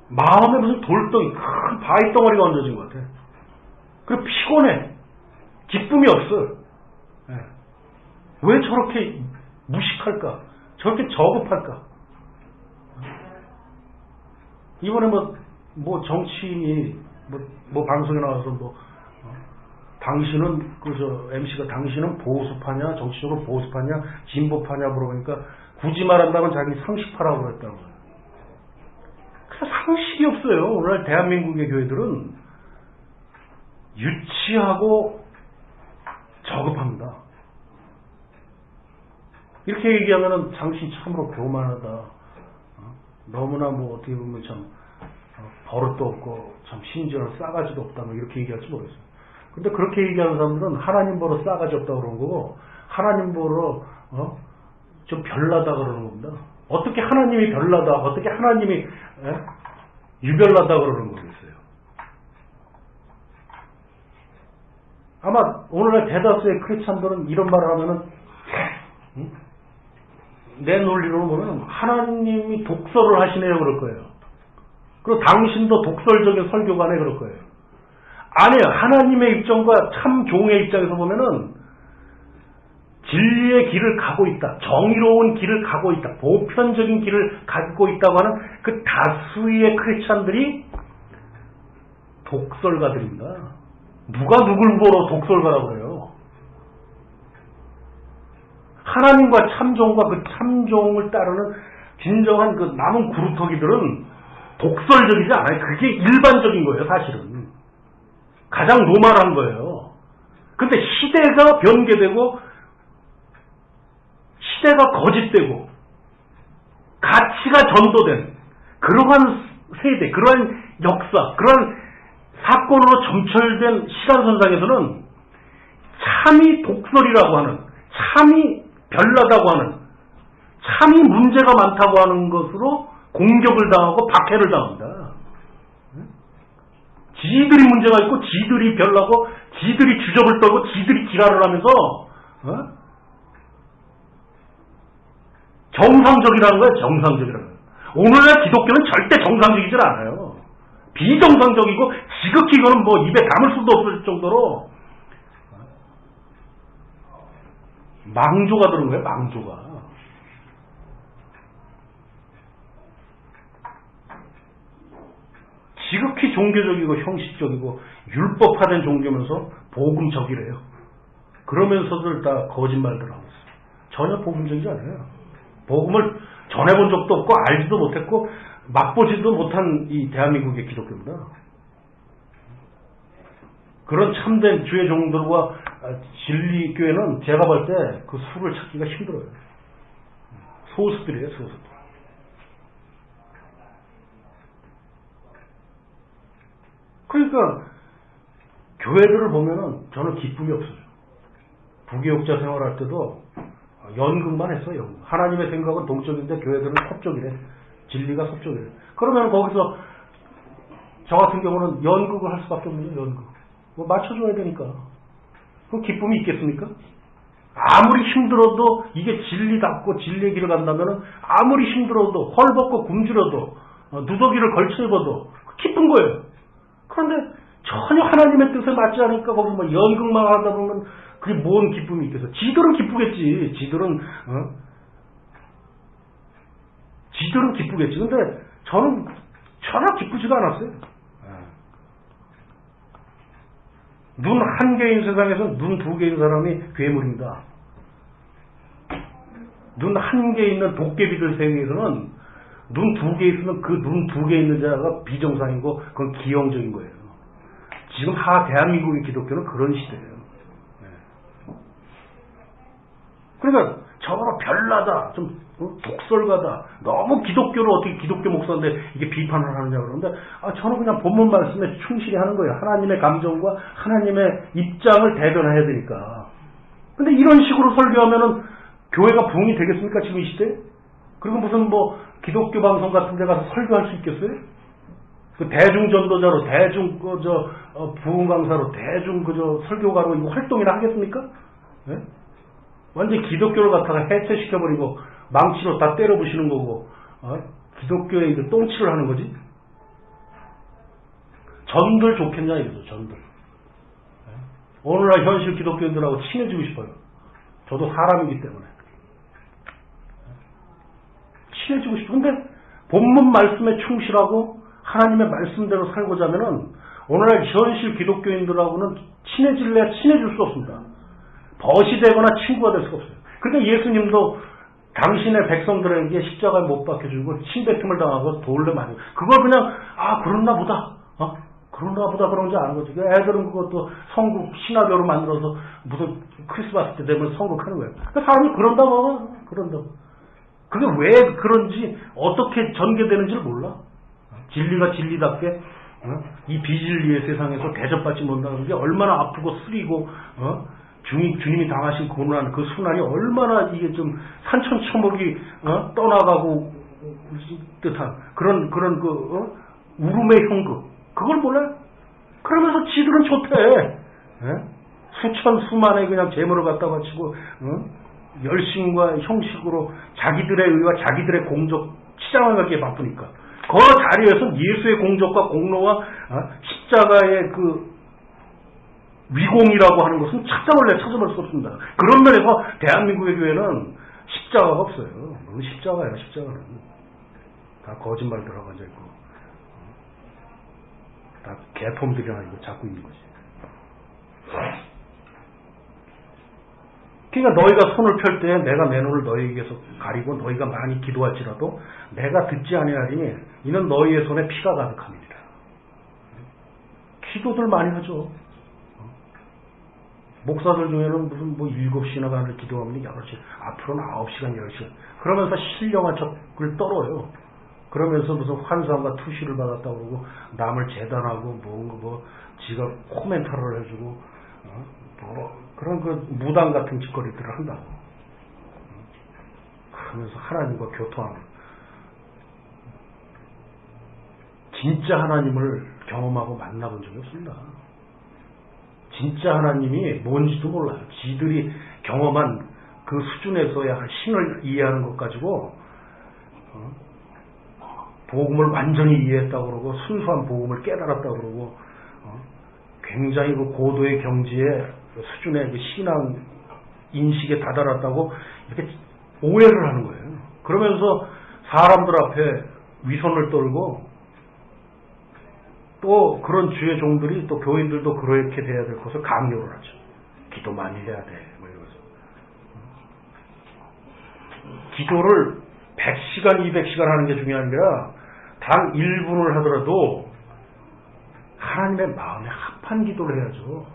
마음에 무슨 돌덩이, 큰 바위 덩어리가 얹어진 것 같아. 그리고 피곤해. 기쁨이 없어. 예. 왜 저렇게 무식할까? 저렇게 저급할까? 이번에 뭐, 뭐 정치인이, 뭐, 뭐 방송에 나와서 뭐, 어, 당신은, 그, 저, MC가 당신은 보수파냐, 정치적으로 보수파냐, 진보파냐 물어보니까 굳이 말한다면 자기 상식파라고 그랬다는 거예요. 그 상식이 없어요. 오늘 대한민국의 교회들은 유치하고 저급합니다. 이렇게 얘기하면은 당신 참으로 교만하다. 어? 너무나 뭐 어떻게 보면 참 어, 버릇도 없고 참 심지어는 싸가지도 없다. 뭐 이렇게 얘기할지 모르겠어요. 근데 그렇게 얘기하는 사람들은 하나님 보러 싸가지 없다 그러는 거고 하나님 보러 어? 좀 별나다 그러는 겁니다. 어떻게 하나님이 별나다, 어떻게 하나님이 에? 유별나다 그러는 거겠어요. 아마 오늘날 대다수의 크리스찬들은 이런 말을 하면은 응? 내 논리로 보면 하나님이 독설을 하시네요 그럴 거예요. 그리고 당신도 독설적인 설교가네 그럴 거예요. 아니에요. 하나님의 입장과 참 종의 입장에서 보면은 진리의 길을 가고 있다. 정의로운 길을 가고 있다. 보편적인 길을 가고 있다고 하는 그 다수의 크리스찬들이 독설가들입니다. 누가 누굴 보러 독설가라고 그래요? 하나님과 참종과 그 참종을 따르는 진정한 그 남은 구루터기들은 독설적이지 않아요. 그게 일반적인 거예요, 사실은. 가장 normal한 거예요. 근데 시대가 변개되고 시대가 거짓되고 가치가 전도된 그러한 세대, 그러한 역사, 그러한 사건으로 점철된 시간선상에서는 참이 독설이라고 하는, 참이 별나다고 하는, 참이 문제가 많다고 하는 것으로 공격을 당하고 박해를 당합니다. 지들이 문제가 있고, 지들이 별나고, 지들이 주접을 떨고, 지들이 지랄을 하면서, 어? 정상적이라는 거예요, 정상적이라는 거예요. 오늘날 기독교는 절대 정상적이질 않아요. 비정상적이고, 지극히 이거는 뭐 입에 담을 수도 없을 정도로, 망조가 들은 거예요, 망조가. 지극히 종교적이고 형식적이고 율법화된 종교면서 복음적이래요. 그러면서들 다 거짓말들 하고 있어요. 전혀 복음적이지 않아요. 복음을 전해본 적도 없고 알지도 못했고 맛보지도 못한 이 대한민국의 기독교입니다. 그런 참된 주의 종들과 진리교회는 제가 볼 때 그 수를 찾기가 힘들어요. 소수들이에요, 소수들. 그러니까 교회들을 보면은 저는 기쁨이 없어요. 부교육자 생활할 때도 연극만 했어, 연극. 하나님의 생각은 동적인데 교회들은 섭적이래. 진리가 섭적이래. 그러면 거기서 저 같은 경우는 연극을 할 수밖에 없는 연극. 뭐 맞춰줘야 되니까. 그 기쁨이 있겠습니까? 아무리 힘들어도 이게 진리답고 진리의 길을 간다면은 아무리 힘들어도 헐벗고 굶주려도 어, 누더기를 걸쳐 입어도 기쁜 거예요. 그런데 전혀 하나님의 뜻에 맞지 않으니까 거기 뭐 연극만 하다 보면 그게 뭔 기쁨이 있겠어. 지들은 기쁘겠지. 지들은, 어? 지들은 기쁘겠지. 근데 저는 전혀 기쁘지가 않았어요. 눈 한 개인 세상에서 눈 두 개인 사람이 괴물입니다. 눈 한 개 있는 도깨비들 세계에서는 눈 두 개 있으면 그 눈 두 개 있는 자가 비정상이고 그건 기형적인 거예요. 지금 하 대한민국의 기독교는 그런 시대예요. 그러니까 저거 별나다, 좀 어? 독설가다, 너무 기독교를 어떻게 기독교 목사인데 이게 비판을 하느냐 그러는데 아 저는 그냥 본문 말씀에 충실히 하는 거예요. 하나님의 감정과 하나님의 입장을 대변해야 되니까. 근데 이런 식으로 설교하면은 교회가 부흥이 되겠습니까 지금 이 시대? 그리고 무슨 뭐 기독교 방송 같은 데 가서 설교할 수 있겠어요? 그 대중 전도자로 대중 그저 어, 부흥 강사로 대중 그저 설교가로 활동이나 하겠습니까? 네? 완전 기독교를 갖다가 해체시켜버리고 망치로 다 때려 부시는 거고 어? 기독교에 이제 똥치를 하는 거지. 전들 좋겠냐 이거죠. 전들. 네? 오늘날 현실 기독교인들하고 친해지고 싶어요. 저도 사람이기 때문에. 친해지고 싶어. 근데 본문 말씀에 충실하고 하나님의 말씀대로 살고자 하면은 오늘날 현실 기독교인들하고는 친해질래야 친해질 수 없습니다. 벗이 되거나 친구가 될 수가 없어요. 그러니까 예수님도 당신의 백성들에게 십자가에 못 박혀주고 침뱉음을 당하고 돌을 맞고 그걸 그냥 아 그렇나 보다 어? 그런가 보다 그런 줄 아는 거죠. 애들은 그것도 성국 신화교로 만들어서 무슨 크리스마스 때 되면 성국하는 거예요. 그러니까 사람이 그런다고 그런다고 그게 왜 그런지 어떻게 전개되는지를 몰라. 진리가 진리답게 어? 이 비진리의 세상에서 대접받지 못한다는 게 얼마나 아프고 쓰리고 어? 주님, 주님이 당하신 고난 그 순환이 얼마나 이게 좀 산천초목이 어? 떠나가고 듯한 그런 그런 그 어? 울음의 형극 그걸 몰라요? 그러면서 지들은 좋대. 예? 수천 수만의 그냥 재물을 갖다 바치고 어? 열심과 형식으로 자기들의 의와 자기들의 공적 치장을 갖기에 바쁘니까 그 자리에서 예수의 공적과 공로와 어? 십자가의 그 위공이라고 하는 것은 찾아볼래 찾아볼 수 없습니다. 그런 면에서 대한민국의 교회는 십자가가 없어요. 십자가야 십자가는 다 거짓말 들어가 앉아 있고 다 개폼들이 아니고 잡고 있는 거지. 그러니까 너희가 손을 펼 때 내가 내 눈을 너희에게서 가리고 너희가 많이 기도할지라도 내가 듣지 아니하리니 이는 너희의 손에 피가 가득합니다. 기도들 많이 하죠. 목사들 중에는 무슨 뭐 7시나 가는 기도하면 8시, 앞으로는 9시간, 10시간. 그러면서 신령한 척을 떨어요. 그러면서 무슨 환상과 투시를 받았다고 그러고 남을 재단하고 뭐, 뭐 지가 코멘터를 해주고 어? 뭐 그런 그 무당 같은 짓거리들을 한다고 그러면서 하나님과 교토하는 진짜 하나님을 경험하고 만나본 적이 없습니다. 진짜 하나님이 뭔지도 몰라요. 지들이 경험한 그 수준에서야 신을 이해하는 것 가지고 어? 복음을 완전히 이해했다고 그러고 순수한 복음을 깨달았다고 그러고 어? 굉장히 그 고도의 경지에 수준의 그 신앙 인식에 다다랐다고 이렇게 오해를 하는 거예요. 그러면서 사람들 앞에 위선을 떨고 또 그런 주의 종들이 또 교인들도 그렇게 돼야 될 것을 강요를 하죠. 기도 많이 해야 돼. 뭐 이러면서. 기도를 100시간, 200시간 하는 게 중요한 게 아니라 단 1분을 하더라도 하나님의 마음에 합한 기도를 해야죠.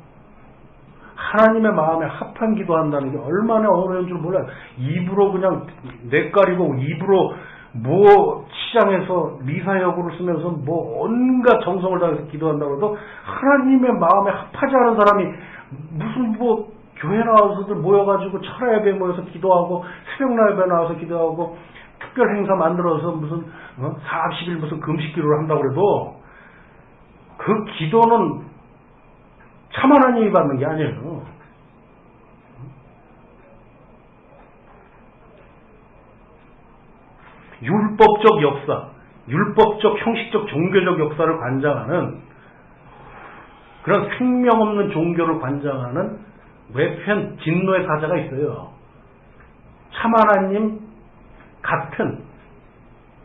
하나님의 마음에 합한 기도한다는 게 얼마나 어려운 줄 몰라요. 입으로 그냥 뇌가리고 입으로 뭐 시장에서 미사여구를 쓰면서 뭐 온갖 정성을 다해서 기도한다고 해도 하나님의 마음에 합하지 않은 사람이 무슨 뭐 교회 나와서들 모여가지고 철야 예배 모여서 기도하고 새벽 예배 나와서 기도하고 특별 행사 만들어서 무슨 어? 40일 무슨 금식 기도를 한다고 그래도 그 기도는 참 하나님이 받는 게 아니에요. 율법적 역사, 율법적 형식적 종교적 역사를 관장하는 그런 생명 없는 종교를 관장하는 외편 진노의 사자가 있어요. 참 하나님 같은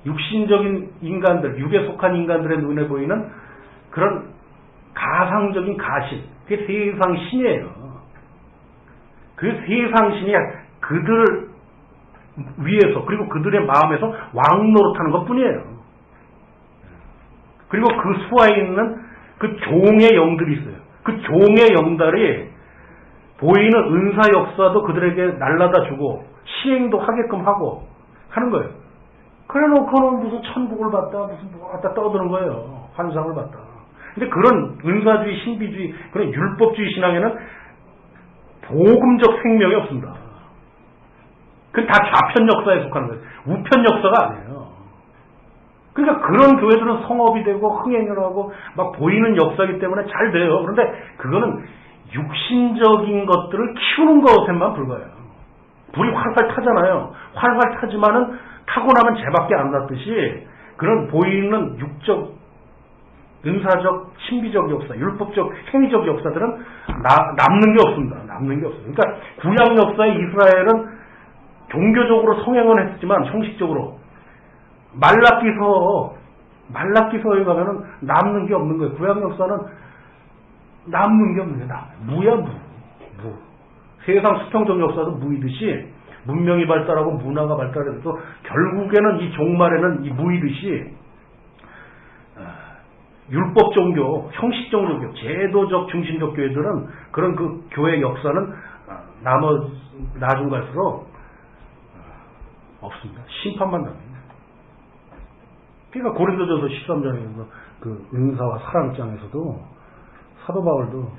육신적인 인간들, 육에 속한 인간들의 눈에 보이는 그런 가상적인 가신, 그게 세상 신이에요. 그 세상 신이 그들 위에서 그리고 그들의 마음에서 왕 노릇하는 것 뿐이에요. 그리고 그 수하에 있는 그 종의 영들이 있어요. 그 종의 영들이 보이는 은사 역사도 그들에게 날라다 주고 시행도 하게끔 하고 하는 거예요. 그래 놓고는 무슨 천국을 봤다, 무슨 뭐 갖다 떠드는 거예요. 환상을 봤다. 근데 그런 은사주의, 신비주의, 그런 율법주의 신앙에는 복음적 생명이 없습니다. 그건 다 좌편 역사에 속하는 거예요. 우편 역사가 아니에요. 그러니까 그런 교회들은 성업이 되고 흥행을 하고 막 보이는 역사이기 때문에 잘 돼요. 그런데 그거는 육신적인 것들을 키우는 것에만 불과해요. 불이 활활 타잖아요. 활활 타지만은 타고 나면 재밖에 안 났듯이 그런 보이는 육적, 은사적, 신비적 역사, 율법적, 행위적 역사들은 나, 남는 게 없습니다. 남는 게 없어요. 그러니까 구약 역사의 이스라엘은 종교적으로 성행은 했지만 형식적으로 말라기서 말라기서에 가면은 남는 게 없는 거예요. 구약 역사는 남는 게 없는 게 남. 무야 무. 무. 세상 수평적 역사도 무이듯이 문명이 발달하고 문화가 발달해도 결국에는 이 종말에는 이 무이듯이 아, 율법 종교, 형식적 종교, 제도적 중심적 교회들은 그런 그 교회 역사는 아, 나머 나중 갈수록 없습니다. 심판만 납니다. 그러니까 고린도전서 13장에서 그 은사와 사랑장에서도 사도 바울도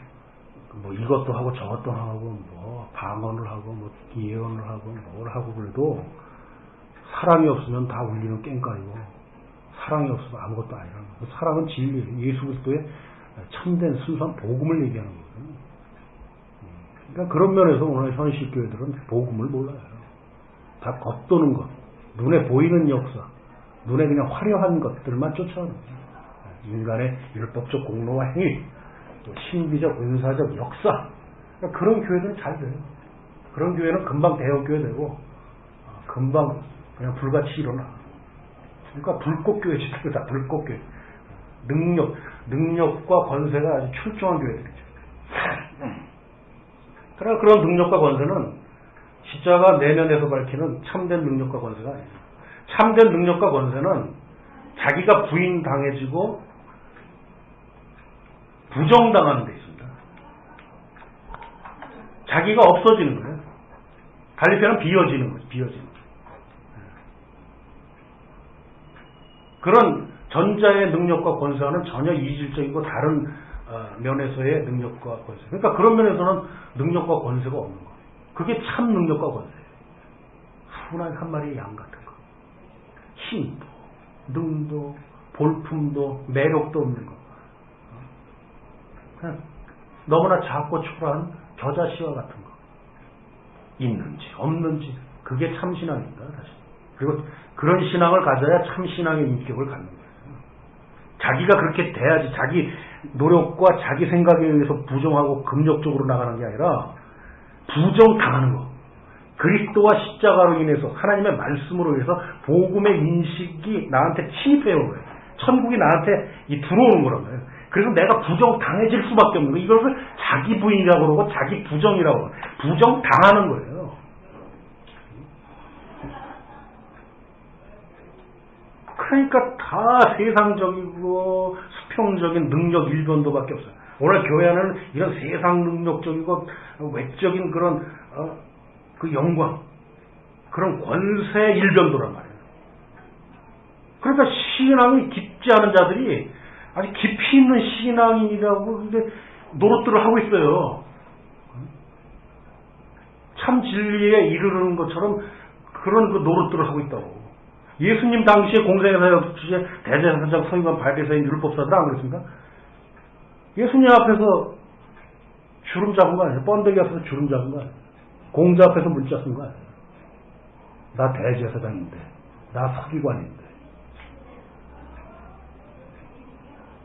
뭐 이것도 하고 저것도 하고 뭐 방언을 하고 뭐 예언을 하고 뭘 하고 그래도 사랑이 없으면 다 울리는 깽까이고 사랑이 없으면 아무것도 아니라는 거예요. 사랑은 진리예요. 예수 그리스도의 참된 순수한 복음을 얘기하는 거예요. 그러니까 그런 면에서 오늘 현실 교회들은 복음을 몰라요. 다 겉도는 것, 눈에 보이는 역사, 눈에 그냥 화려한 것들만 쫓아오는 거예요. 인간의 율법적 공로와 행위, 또 신비적, 은사적 역사. 그러니까 그런 교회들은 잘 돼요. 그런 교회는 금방 대형 교회 되고, 금방 그냥 불같이 일어나. 그러니까 불꽃교회 지도다, 불꽃교회. 능력, 능력과 권세가 아주 출중한 교회들이죠. 그러나 그런 능력과 권세는 십자가 내면에서 밝히는 참된 능력과 권세가 아니에요. 참된 능력과 권세는 자기가 부인당해지고 부정당하는 데 있습니다. 자기가 없어지는 거예요. 갈리편은 비어지는 거죠. 비어지는 거죠. 그런 전자의 능력과 권세와는 전혀 이질적이고 다른 어, 면에서의 능력과 권세. 그러니까 그런 면에서는 능력과 권세가 없는 거예요. 그게 참 능력과 권세예요. 순한 한 마리의 양 같은 거. 힘도, 능도, 볼품도, 매력도 없는 거. 어? 그냥 너무나 작고 초라한 겨자씨와 같은 거. 있는지, 없는지. 그게 참 신앙입니다, 사실. 그리고 그런 신앙을 가져야 참 신앙의 인격을 갖는 거예요. 자기가 그렇게 돼야지 자기 노력과 자기 생각에 의해서 부정하고 금욕적으로 나가는 게 아니라 부정당하는 거. 그리스도와 십자가로 인해서 하나님의 말씀으로 인해서 복음의 인식이 나한테 침입해요. 거예요. 천국이 나한테 이 들어오는 말이에요. 그래서 내가 부정당해질 수밖에 없는 거예요. 이것을 자기 부인이라고 그러고 자기 부정이라고 그러고 부정당하는 거예요. 그러니까 다 세상적이고 수평적인 능력 일변도밖에 없어요. 오늘 교회는 이런 세상 능력적이고 외적인 그런 어, 그 영광, 그런 권세 일변도란 말이에요. 그러니까 신앙이 깊지 않은 자들이 아주 깊이 있는 신앙이라고 근데 노릇들을 하고 있어요. 참 진리에 이르는 것처럼 그런 그 노릇들을 하고 있다고. 예수님 당시에 공생애사역 주제 대제사장 서기관 발대사인 율법사들 안 그랬습니까? 예수님 앞에서 주름 잡은 거 아니에요? 번데기 앞에서 주름 잡은 거 아니에요? 공자 앞에서 문자 쓴 거 아니에요? 나 대제사장인데, 나 서기관인데.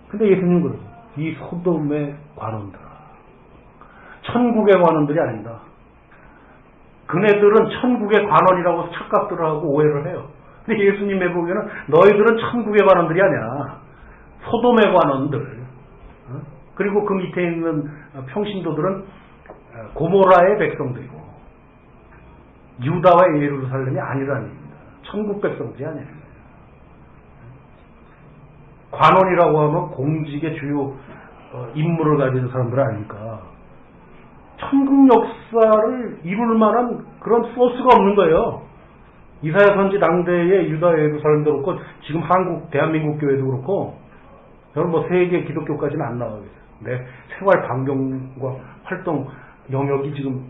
근데 예수님 그러죠. 이 소돔의 관원들아. 천국의 관원들이 아니다. 그네들은 천국의 관원이라고 착각들을 하고 오해를 해요. 근데 예수님의 보기에는 너희들은 천국의 관원들이 아니야. 소돔의 관원들. 어? 그리고 그 밑에 있는 평신도들은 고모라의 백성들이고 유다와 예루살렘이 아니라는 얘기입니다. 천국 백성들이 아니에요. 관원이라고 하면 공직의 주요 어, 임무를 가진 사람들 아닙니까? 천국 역사를 이룰 만한 그런 소스가 없는 거예요. 이사야 선지 당대의 유다 예루살렘도 그렇고 지금 한국 대한민국 교회도 그렇고 저는 뭐 세계 기독교까지는 안 나가겠어요. 내 생활 반경과 활동 영역이 지금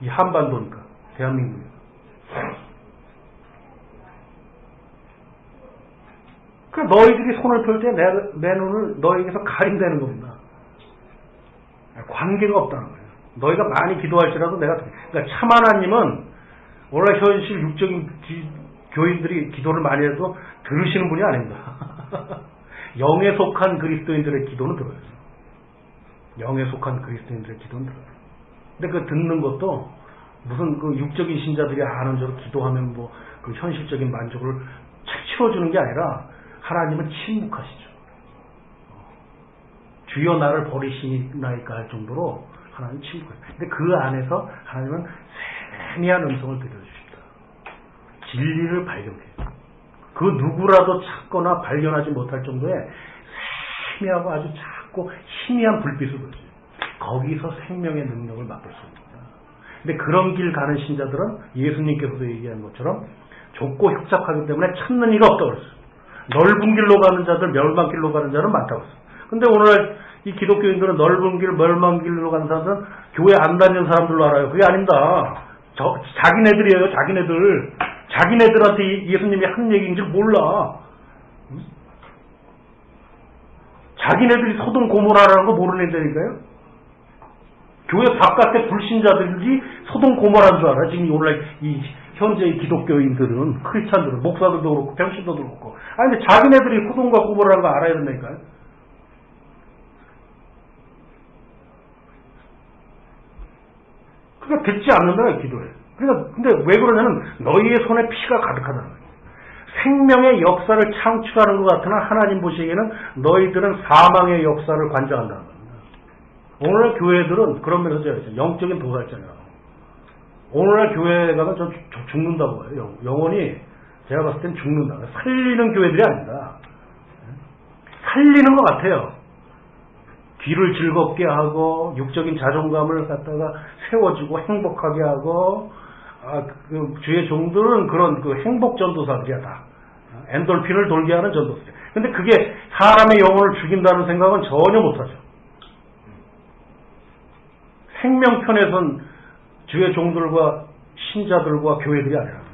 이 한반도니까 대한민국. 그 너희들이 손을 펼 때 내 눈을 너희에게서 가린다는 겁니다. 관계가 없다는 거예요. 너희가 많이 기도할지라도 내가 그러니까 참 하나님은 오늘 현실 육적인 기, 교인들이 기도를 많이 해도 들으시는 분이 아닙니다. 영에 속한 그리스도인들의 기도는 들어요. 영에 속한 그리스도인들의 기도는 들어요. 근데 그 듣는 것도 무슨 그 육적인 신자들이 아는 대로 기도하면 뭐 그 현실적인 만족을 착 채워주는 게 아니라 하나님은 침묵하시죠. 주여 나를 버리시나이까 할 정도로 하나님 침묵하죠. 근데 그 안에서 하나님은 세미한 음성을 들려주십니다. 진리를 발견해요. 그 누구라도 찾거나 발견하지 못할 정도의 세미하고 아주 작고 희미한 불빛을 보여줘요. 거기서 생명의 능력을 맛볼 수 있습니다. 근데 그런 길 가는 신자들은 예수님께서도 얘기한 것처럼 좁고 협착하기 때문에 찾는 이가 없다고 그랬어요. 넓은 길로 가는 자들, 멸망 길로 가는 자는 많다고 했어요. 근데 오늘 이 기독교인들은 넓은 길, 멸망 길로 가는 사람들은 교회 안 다니는 사람들로 알아요. 그게 아닙니다. 저, 자기네들이에요, 자기네들. 자기네들한테 예수님이 한 얘기인 줄 몰라. 자기네들이 소동 고모라라는 거 모르는 애들이니까요. 교회 바깥에 불신자들이 소동 고모라는 줄 알아. 지금 오늘 이 현재의 기독교인들은 크리스찬들은 목사들도 그렇고 병신도도 그렇고. 아니 근데 자기네들이 소동과 고모라는 거 알아야 된다니까요. 그러니까 듣지 않는다 기도에. 그러니까 근데 왜 그러냐면 너희의 손에 피가 가득하다는 거예요. 생명의 역사를 창출하는 것 같으나 하나님 보시기에는 너희들은 사망의 역사를 관장한다는 겁니다. 오늘날 교회들은 그런 면에서 영적인 도살자냐. 오늘날 교회 가면 저, 저 죽는다고 봐요. 영원히 제가 봤을 땐 죽는다. 살리는 교회들이 아닙니다. 살리는 것 같아요. 귀를 즐겁게 하고 육적인 자존감을 갖다가 세워주고 행복하게 하고 아, 그 주의 종들은 그런 그 행복 전도사들이야 다. 어? 엔돌핀을 돌게 하는 전도세. 근데 그게 사람의 영혼을 죽인다는 생각은 전혀 못하죠. 생명편에선 주의 종들과 신자들과 교회들이 아니라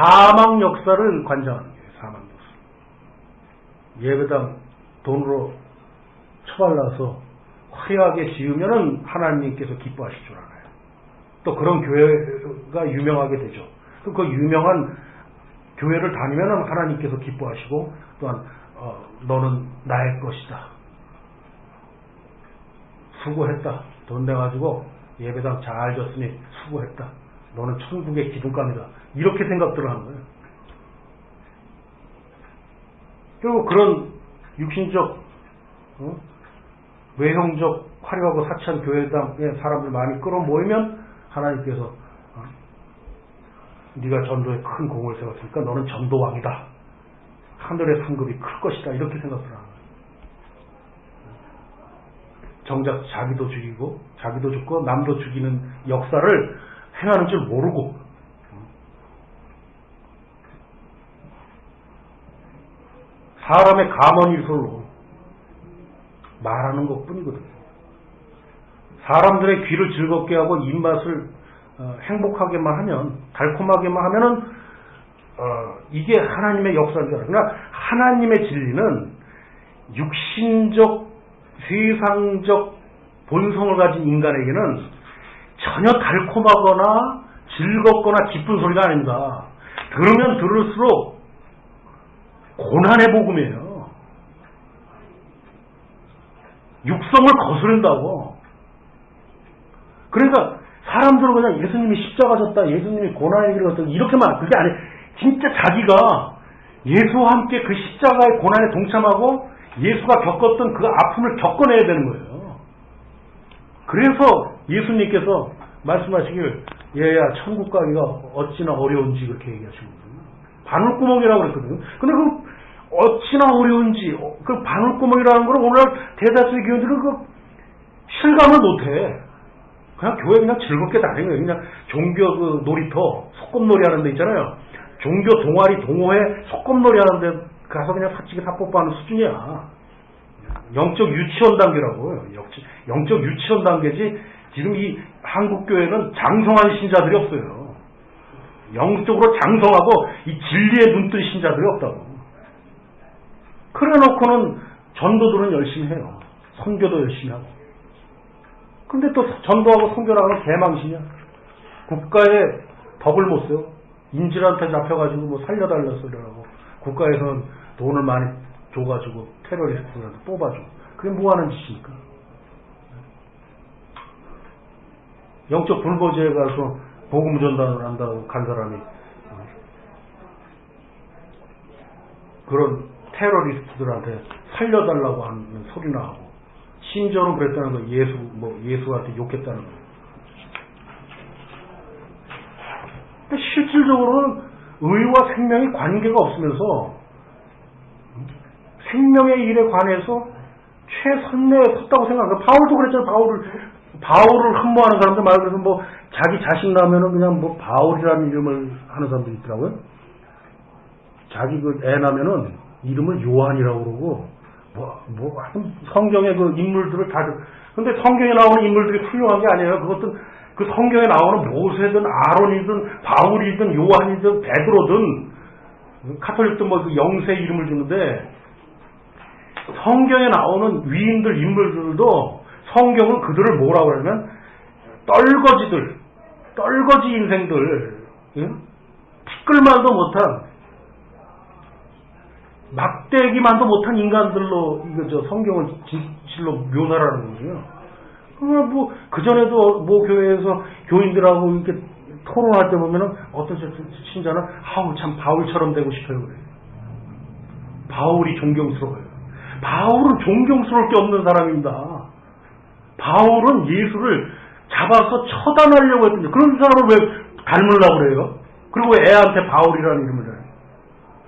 사망 역사를 관장하는 거예요. 사망 역사. 예배당 돈으로 처발라서 화려하게 지으면은 하나님께서 기뻐하실 줄 알아요. 또 그런 교회가 유명하게 되죠. 그 유명한 교회를 다니면 하나님께서 기뻐하시고 또한 어, 너는 나의 것이다. 수고했다. 돈 내가지고 예배당 잘 졌으니 수고했다. 너는 천국의 기둥감이다. 이렇게 생각들을 하는 거예요. 그리고 그런 육신적 어? 외형적 화려하고 사치한 교회당에 사람들 많이 끌어모이면 하나님께서 어? 네가 전도에 큰 공을 세웠으니까 너는 전도왕이다. 하늘의 상급이 클 것이다. 이렇게 생각을 하는 거예요. 정작 자기도 죽이고 자기도 죽고 남도 죽이는 역사를 행하는 줄 모르고 사람의 감언이설로 말하는 것 뿐이거든요. 사람들의 귀를 즐겁게 하고 입맛을 어, 행복하게만 하면 달콤하게만 하면은 어, 이게 하나님의 역사인 줄. 그러나 하나님의 진리는 육신적 세상적 본성을 가진 인간에게는 전혀 달콤하거나 즐겁거나 기쁜 소리가 아닙니다. 들으면 들을수록 고난의 복음이에요. 육성을 거스른다고. 그러니까 사람들은 그냥 예수님이 십자가 졌다, 예수님이 고난의 길을 걷다, 이렇게만, 그게 아니에요. 진짜 자기가 예수와 함께 그 십자가의 고난에 동참하고 예수가 겪었던 그 아픔을 겪어내야 되는 거예요. 그래서 예수님께서 말씀하시길, 얘야, 천국 가기가 어찌나 어려운지 그렇게 얘기하시거든요. 바늘구멍이라고 그랬거든요. 근데 그 어찌나 어려운지, 그 바늘구멍이라는 걸 오늘 대다수의 교인들은 그 실감을 못해. 그냥 교회 그냥 즐겁게 다니는 거예요. 그냥 종교 그 놀이터, 소꿉놀이 하는 데 있잖아요. 종교 동아리, 동호회, 소꿉놀이 하는 데 가서 그냥 사치기 사뽀뽀하는 수준이야. 영적 유치원 단계라고요. 영적 유치원 단계지 지금 이 한국교회는 장성한 신자들이 없어요. 영적으로 장성하고 이 진리에 눈뜬 신자들이 없다고. 그래 놓고는 전도들은 열심히 해요. 선교도 열심히 하고. 근데 또 전도하고 하면 개망신이야. 국가에 덕을 못 써요. 인질한테 잡혀가지고 뭐 살려달라 소리라고. 국가에서는 돈을 많이 줘가지고 테러리스트들한테 뽑아줘. 그게 뭐 하는 짓입니까? 영적 불보지에 가서 복음 전단을 한다고 간 사람이 어, 그런 테러리스트들한테 살려달라고 하는 소리나 하고 심지어는 그랬다는 거 예수 뭐 예수한테 욕했다는 거. 실질적으로는 의와 생명이 관계가 없으면서 생명의 일에 관해서 최선내에 섰다고 생각합니다. 바울도 그랬잖아요. 바울을 바울을 흠모하는 사람들 말 그대로 뭐 자기 자식 나면은 그냥 뭐 바울이라는 이름을 하는 사람도 있더라고요. 자기 그 애 나면은 이름을 요한이라고 그러고 뭐, 뭐, 성경의 그 인물들을 다, 근데 성경에 나오는 인물들이 훌륭한 게 아니에요. 그것도 그 성경에 나오는 모세든 아론이든 바울이든 요한이든 베드로든 카톨릭도 뭐 그 영세 이름을 주는데 성경에 나오는 위인들 인물들도 성경은 그들을 뭐라고 하냐면 떨거지들, 떨거지 인생들, 응? 티끌만도 못한 막대기만도 못한 인간들로 이거 저 성경을 진실로 묘사하는 거죠. 그러면 뭐 그전에도 뭐 교회에서 교인들하고 이렇게 토론할 때 보면은 어떤 신자는 아우 참 바울처럼 되고 싶어요 그래. 바울이 존경스러워요. 바울은 존경스러울 게 없는 사람입니다. 바울은 예수를 잡아서 처단하려고 했던데 그런 사람을 왜 닮으려고 그래요? 그리고 애한테 바울이라는 이름을.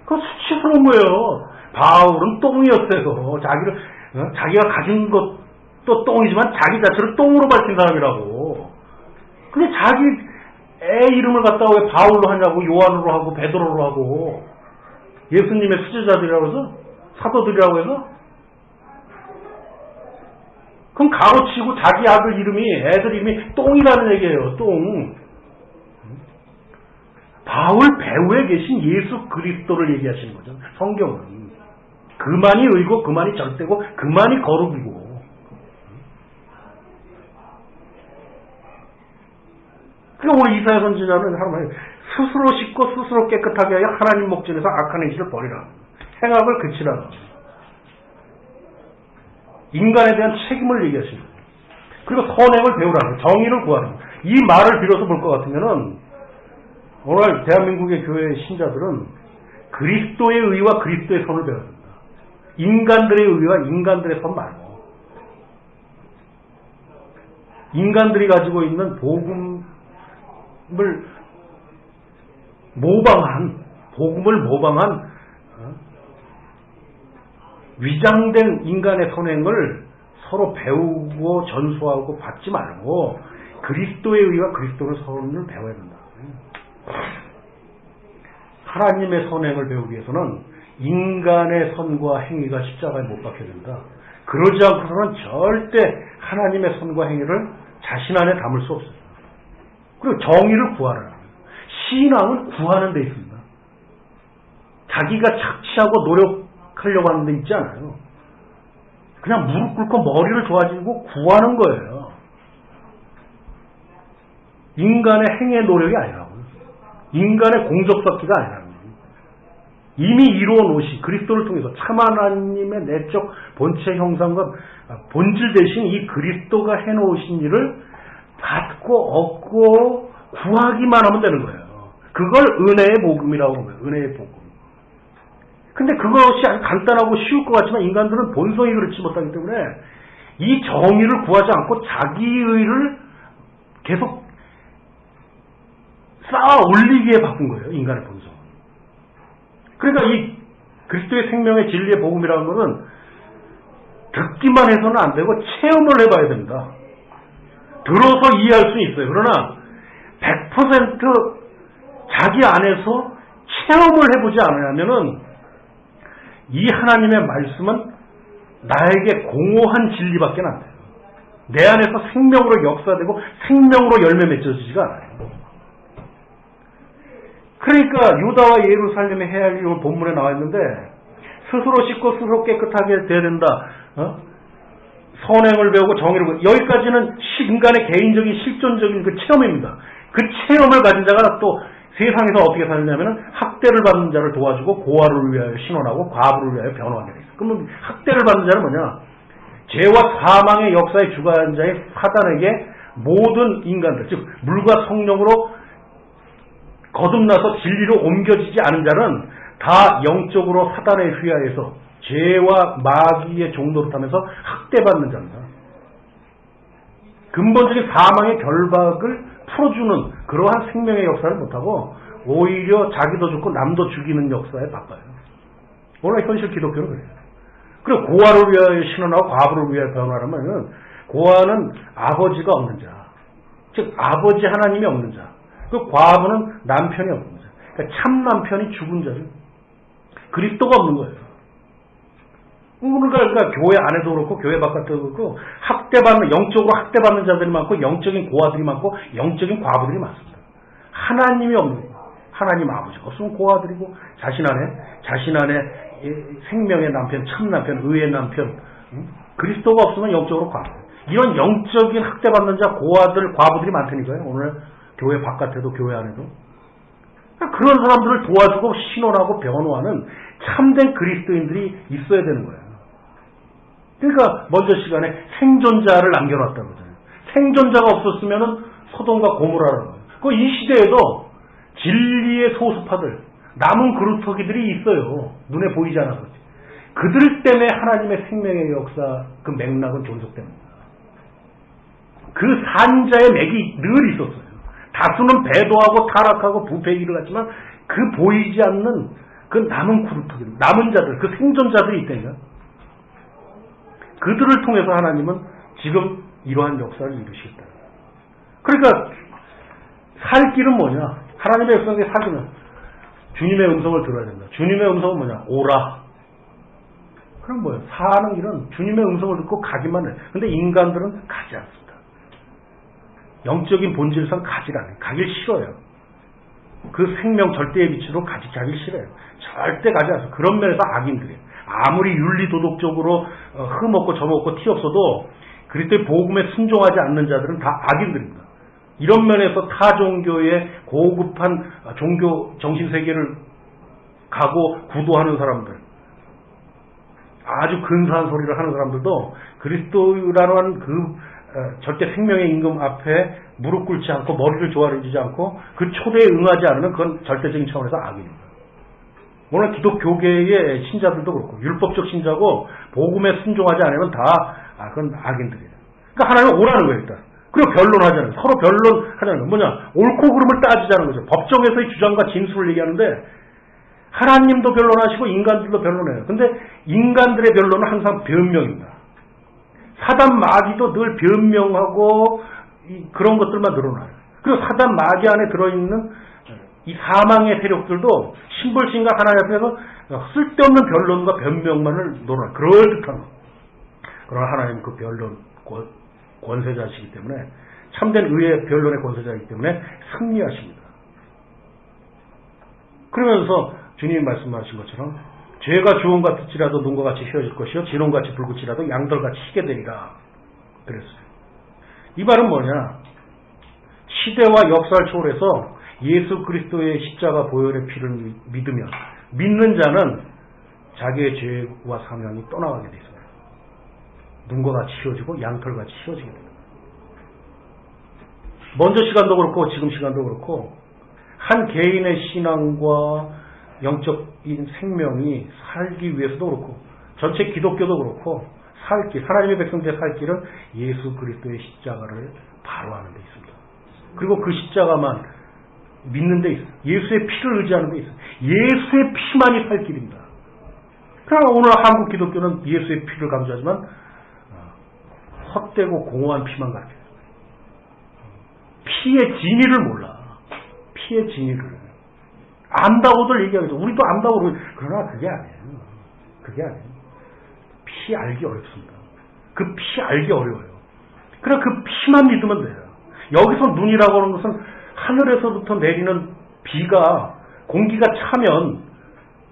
그거 수치스러운 거예요. 바울은 똥이었어요. 자기를 어? 자기가 가진 것도 똥이지만 자기 자체를 똥으로 밝힌 사람이라고. 근데 자기 애 이름을 갖다가 왜 바울로 하냐고 요한으로 하고 베드로로 하고 예수님의 수제자들이라고 해서 사도들이라고 해서 그럼 가로치고 자기 아들 이름이 애들 이름이 똥이라는 얘기예요. 똥. 바울 배후에 계신 예수 그리스도를 얘기하시는 거죠. 성경은. 그만이 의고 그만이 절대고 그만이 거룩이고 그러니까 오늘 이사야 선지자는 하나님 스스로 씻고 스스로 깨끗하게 하여 하나님 목전에서 악한 행실을 버리라. 행악을 그치라. 인간에 대한 책임을 얘기하십니다. 그리고 선행을 배우라는 거예요. 정의를 구하는 거예요. 이 말을 빌어서 볼 것 같으면은 오늘 대한민국의 교회 신자들은 그리스도의 의와 그리스도의 선을 배워야 된다. 인간들의 의와 인간들의 선 말고 인간들이 가지고 있는 복음을 모방한 복음을 모방한 어? 위장된 인간의 선행을 서로 배우고 전수하고 받지 말고 그리스도의 의와 그리스도의 선을 배워야 된다. 하나님의 선행을 배우기 위해서는 인간의 선과 행위가 십자가에 못 박혀야 된다. 그러지 않고서는 절대 하나님의 선과 행위를 자신 안에 담을 수 없어요. 그리고 정의를 구하라. 신앙은 구하는 데 있습니다. 자기가 착취하고 노력하려고 하는 데 있지 않아요. 그냥 무릎 꿇고 머리를 좋아지고 구하는 거예요. 인간의 행의 노력이 아니라고요. 인간의 공적 쌓기가 거예요. 이미 이루어 놓으신 그리스도를 통해서 참 하나님의 내적 본체 형상과 본질 대신 이 그리스도가 해 놓으신 일을 받고 얻고 구하기만 하면 되는 거예요. 그걸 은혜의 복음이라고 거예요. 은혜의 복음. 근데 그것이 간단하고 쉬울 것 같지만 인간들은 본성이 그렇지 못하기 때문에 이 정의를 구하지 않고 자기의를 계속 쌓아 올리기에 바꾼 거예요. 인간의 본성. 그러니까 이 그리스도의 생명의 진리의 복음이라는 것은 듣기만 해서는 안 되고 체험을 해봐야 됩니다. 들어서 이해할 수는 있어요. 그러나 100% 자기 안에서 체험을 해보지 않으면은 이 하나님의 말씀은 나에게 공허한 진리밖에 안 돼요. 내 안에서 생명으로 역사되고 생명으로 열매 맺혀지지가 않아요. 그러니까 유다와 예루살렘의 해야 할 일을 본문에 나와 있는데 스스로 씻고 스스로 깨끗하게 돼야 된다. 어? 선행을 배우고 정의를 배우고 여기까지는 인간의 개인적인 실존적인 그 체험입니다. 그 체험을 가진 자가 또 세상에서 어떻게 살냐면은 학대를 받는 자를 도와주고 고아를 위하여 신원하고 과부를 위하여 변호하게 돼 있어. 그러면 학대를 받는 자는 뭐냐? 죄와 사망의 역사의 주관자의 사단에게 모든 인간들, 즉 물과 성령으로 거듭나서 진리로 옮겨지지 않은 자는 다 영적으로 사단에 휘하여서 죄와 마귀의 종도로 타면서 학대받는 자입니다. 근본적인 사망의 결박을 풀어주는 그러한 생명의 역사를 못하고 오히려 자기도 죽고 남도 죽이는 역사에 바빠요. 오늘 현실 기독교는 그래요. 그리고 고아를 위하여 신원하고 과부를 위하여 변화하면 고아는 아버지가 없는 자. 즉 아버지 하나님이 없는 자. 그 과부는 남편이 없는 자. 그러니까 참 남편이 죽은 자죠. 그리스도가 없는 거예요. 그러니까, 그러니까 교회 안에도 그렇고 교회 바깥에도 그렇고 학대받는 영적으로 학대받는 자들이 많고 영적인 고아들이 많고 영적인 과부들이 많습니다. 하나님이 없는. 하나님 아버지가 없으면 고아들이고 자신 안에 자신 안에 생명의 남편, 참 남편, 의의 남편 그리스도가 없으면 영적으로 과부. 이런 영적인 학대받는 자 고아들 과부들이 많다니까요. 오늘 교회 바깥에도 교회 안에도 그러니까 그런 사람들을 도와주고 신원하고 변호하는 참된 그리스도인들이 있어야 되는 거예요. 그러니까 먼저 시간에 생존자를 남겨놨다고 그러잖아요. 생존자가 없었으면 소돔과 고모라는 거예요. 그 이 시대에도 진리의 소수파들, 남은 그루터기들이 있어요. 눈에 보이지 않아서. 그들 때문에 하나님의 생명의 역사, 그 맥락은 존속됩니다. 그 산자의 맥이 늘 있었어요. 다수는 배도하고 타락하고 부패기를 갖지만 그 보이지 않는 그 남은 그루터기, 남은 자들, 그 생존자들이 있다니까. 그들을 통해서 하나님은 지금 이러한 역사를 이루시겠다. 그러니까 살 길은 뭐냐? 하나님의 역사에 살기는 주님의 음성을 들어야 된다. 주님의 음성은 뭐냐? 오라. 그럼 뭐예요? 사는 길은 주님의 음성을 듣고 가기만 해. 근데 인간들은 가지 않습니다. 영적인 본질상 가지 않아요. 가길 싫어요. 그 생명 절대의 빛으로 가지 가길 싫어요. 절대 가지 않아요. 그런 면에서 악인들이에요. 아무리 윤리 도덕적으로 어, 흠없고 점없고 티 없어도 그리스도의 복음에 순종하지 않는 자들은 다 악인들입니다. 이런 면에서 타 종교의 고급한 종교 정신 세계를 가고 구도하는 사람들, 아주 근사한 소리를 하는 사람들도 그리스도라는 그 어, 절대 생명의 임금 앞에 무릎 꿇지 않고 머리를 조아려주지 않고 그 초대에 응하지 않으면 그건 절대적인 차원에서 악입니다. 오늘 기독교계의 신자들도 그렇고 율법적 신자고 복음에 순종하지 않으면 다 아, 그건 악인들이에요. 그러니까 하나님 오라는 거예요 일단. 그리고 변론하자는 서로 변론하자는 거 뭐냐 옳고 그름을 따지자는 거죠. 법정에서의 주장과 진술을 얘기하는데 하나님도 변론하시고 인간들도 변론해요. 근데 인간들의 변론은 항상 변명입니다. 사단 마귀도 늘 변명하고 그런 것들만 늘어나요. 그리고 사단 마귀 안에 들어있는 이 사망의 세력들도 신벌신과 하나님 앞에서 쓸데없는 변론과 변명만을 놀아 그럴듯한 거. 그러나 하나님 그 변론 권세자시기 때문에 참된 의의 변론의 권세자이기 때문에 승리하십니다. 그러면서 주님이 말씀하신 것처럼 죄가 주홍 같을지라도 눈과 같이 휘어질 것이요 진홍같이 붉을지라도 양털같이 희게 되리라 그랬어요. 이 말은 뭐냐 시대와 역사를 초월해서 예수 그리스도의 십자가 보혈의 피를 믿으면 믿는 자는 자기의 죄와 사명이 떠나가게 되어 있습니다. 눈과 같이 휘어지고 양털같이 휘어지게 됩니다. 먼저 시간도 그렇고 지금 시간도 그렇고 한 개인의 신앙과 영적인 생명이 살기 위해서도 그렇고 전체 기독교도 그렇고 살 길, 하나님의 백성들의 살 길은 예수 그리스도의 십자가를 바로 하는 데 있습니다. 그리고 그 십자가만 믿는 데 있어요. 예수의 피를 의지하는 데 있어요. 예수의 피만이 살 길입니다. 그러나 오늘 한국 기독교는 예수의 피를 강조하지만 어, 헛되고 공허한 피만 가르쳐요. 피의 진위를 몰라. 피의 진위를. 안다고들 얘기하겠죠. 우리도 안다고 그러고 그러나 그게 아니에요. 그게 아니에요. 피 알기 어렵습니다. 그 피 알기 어려워요. 그래 그 피만 믿으면 돼요. 여기서 눈이라고 하는 것은 하늘에서부터 내리는 비가 공기가 차면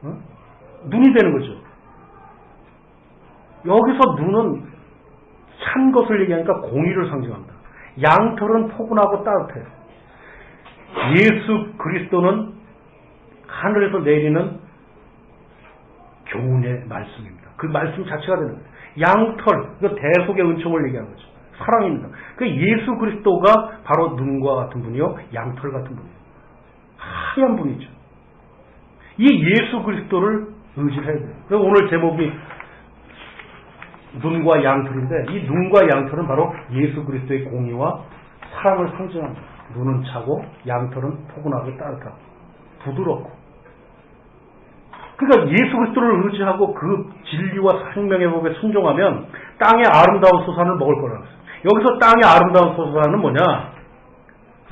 어? 눈이 되는 거죠. 여기서 눈은 찬 것을 얘기하니까 공의를 상징합니다. 양털은 포근하고 따뜻해요. 예수 그리스도는 하늘에서 내리는 교훈의 말씀입니다. 그 말씀 자체가 되는 거예요. 양털, 그 대속의 은총을 얘기하는 거죠. 사랑입니다. 그 예수 그리스도가 바로 눈과 같은 분이요, 양털 같은 분이에요. 하얀 분이죠. 이 예수 그리스도를 의지해야 돼요. 그래서 오늘 제목이 눈과 양털인데 이 눈과 양털은 바로 예수 그리스도의 공의와 사랑을 상징합니다. 눈은 차고 양털은 포근하고 따뜻하고 부드럽고 그러니까 예수 그리스도를 의지하고 그 진리와 생명의 법에 순종하면 땅의 아름다운 소산을 먹을 거라고 했어요. 여기서 땅의 아름다운 소산은 뭐냐?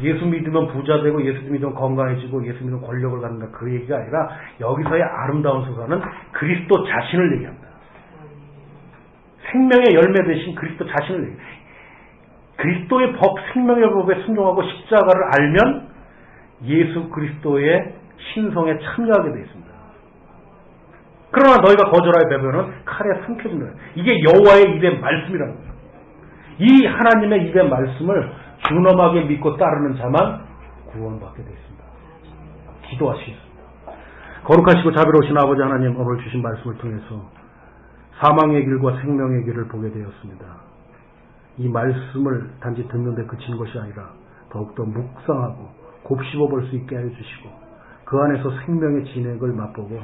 예수 믿으면 부자 되고 예수 믿으면 건강해지고 예수 믿으면 권력을 갖는다 그 얘기가 아니라 여기서의 아름다운 소산은 그리스도 자신을 얘기합니다. 생명의 열매 대신 그리스도 자신을 얘기합니다. 그리스도의 법, 생명의 법에 순종하고 십자가를 알면 예수 그리스도의 신성에 참여하게 되어 있습니다. 그러나 너희가 거절하여 배변은 칼에 삼켜진다. 이게 여호와의 입의 말씀이라는 거예요. 이 하나님의 입의 말씀을 준엄하게 믿고 따르는 자만 구원받게 되어 있습니다. 기도하시겠습니다. 거룩하시고 자비로우신 아버지 하나님 오늘 주신 말씀을 통해서 사망의 길과 생명의 길을 보게 되었습니다. 이 말씀을 단지 듣는데 그친 것이 아니라 더욱더 묵상하고 곱씹어 볼 수 있게 해 주시고 그 안에서 생명의 진액을 맛보고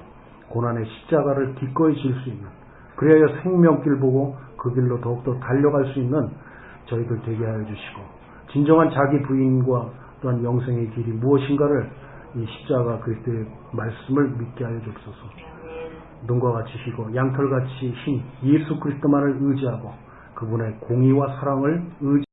고난의 십자가를 기꺼이 질 수 있는 그래야 생명길 보고 그 길로 더욱더 달려갈 수 있는 저희들 되게 하여 주시고 진정한 자기 부인과 또한 영생의 길이 무엇인가를 이 십자가 그리스도의 말씀을 믿게 하여 주옵소서. 눈과 같이 희고 양털같이 흰 예수 그리스도만을 의지하고 그분의 공의와 사랑을 의지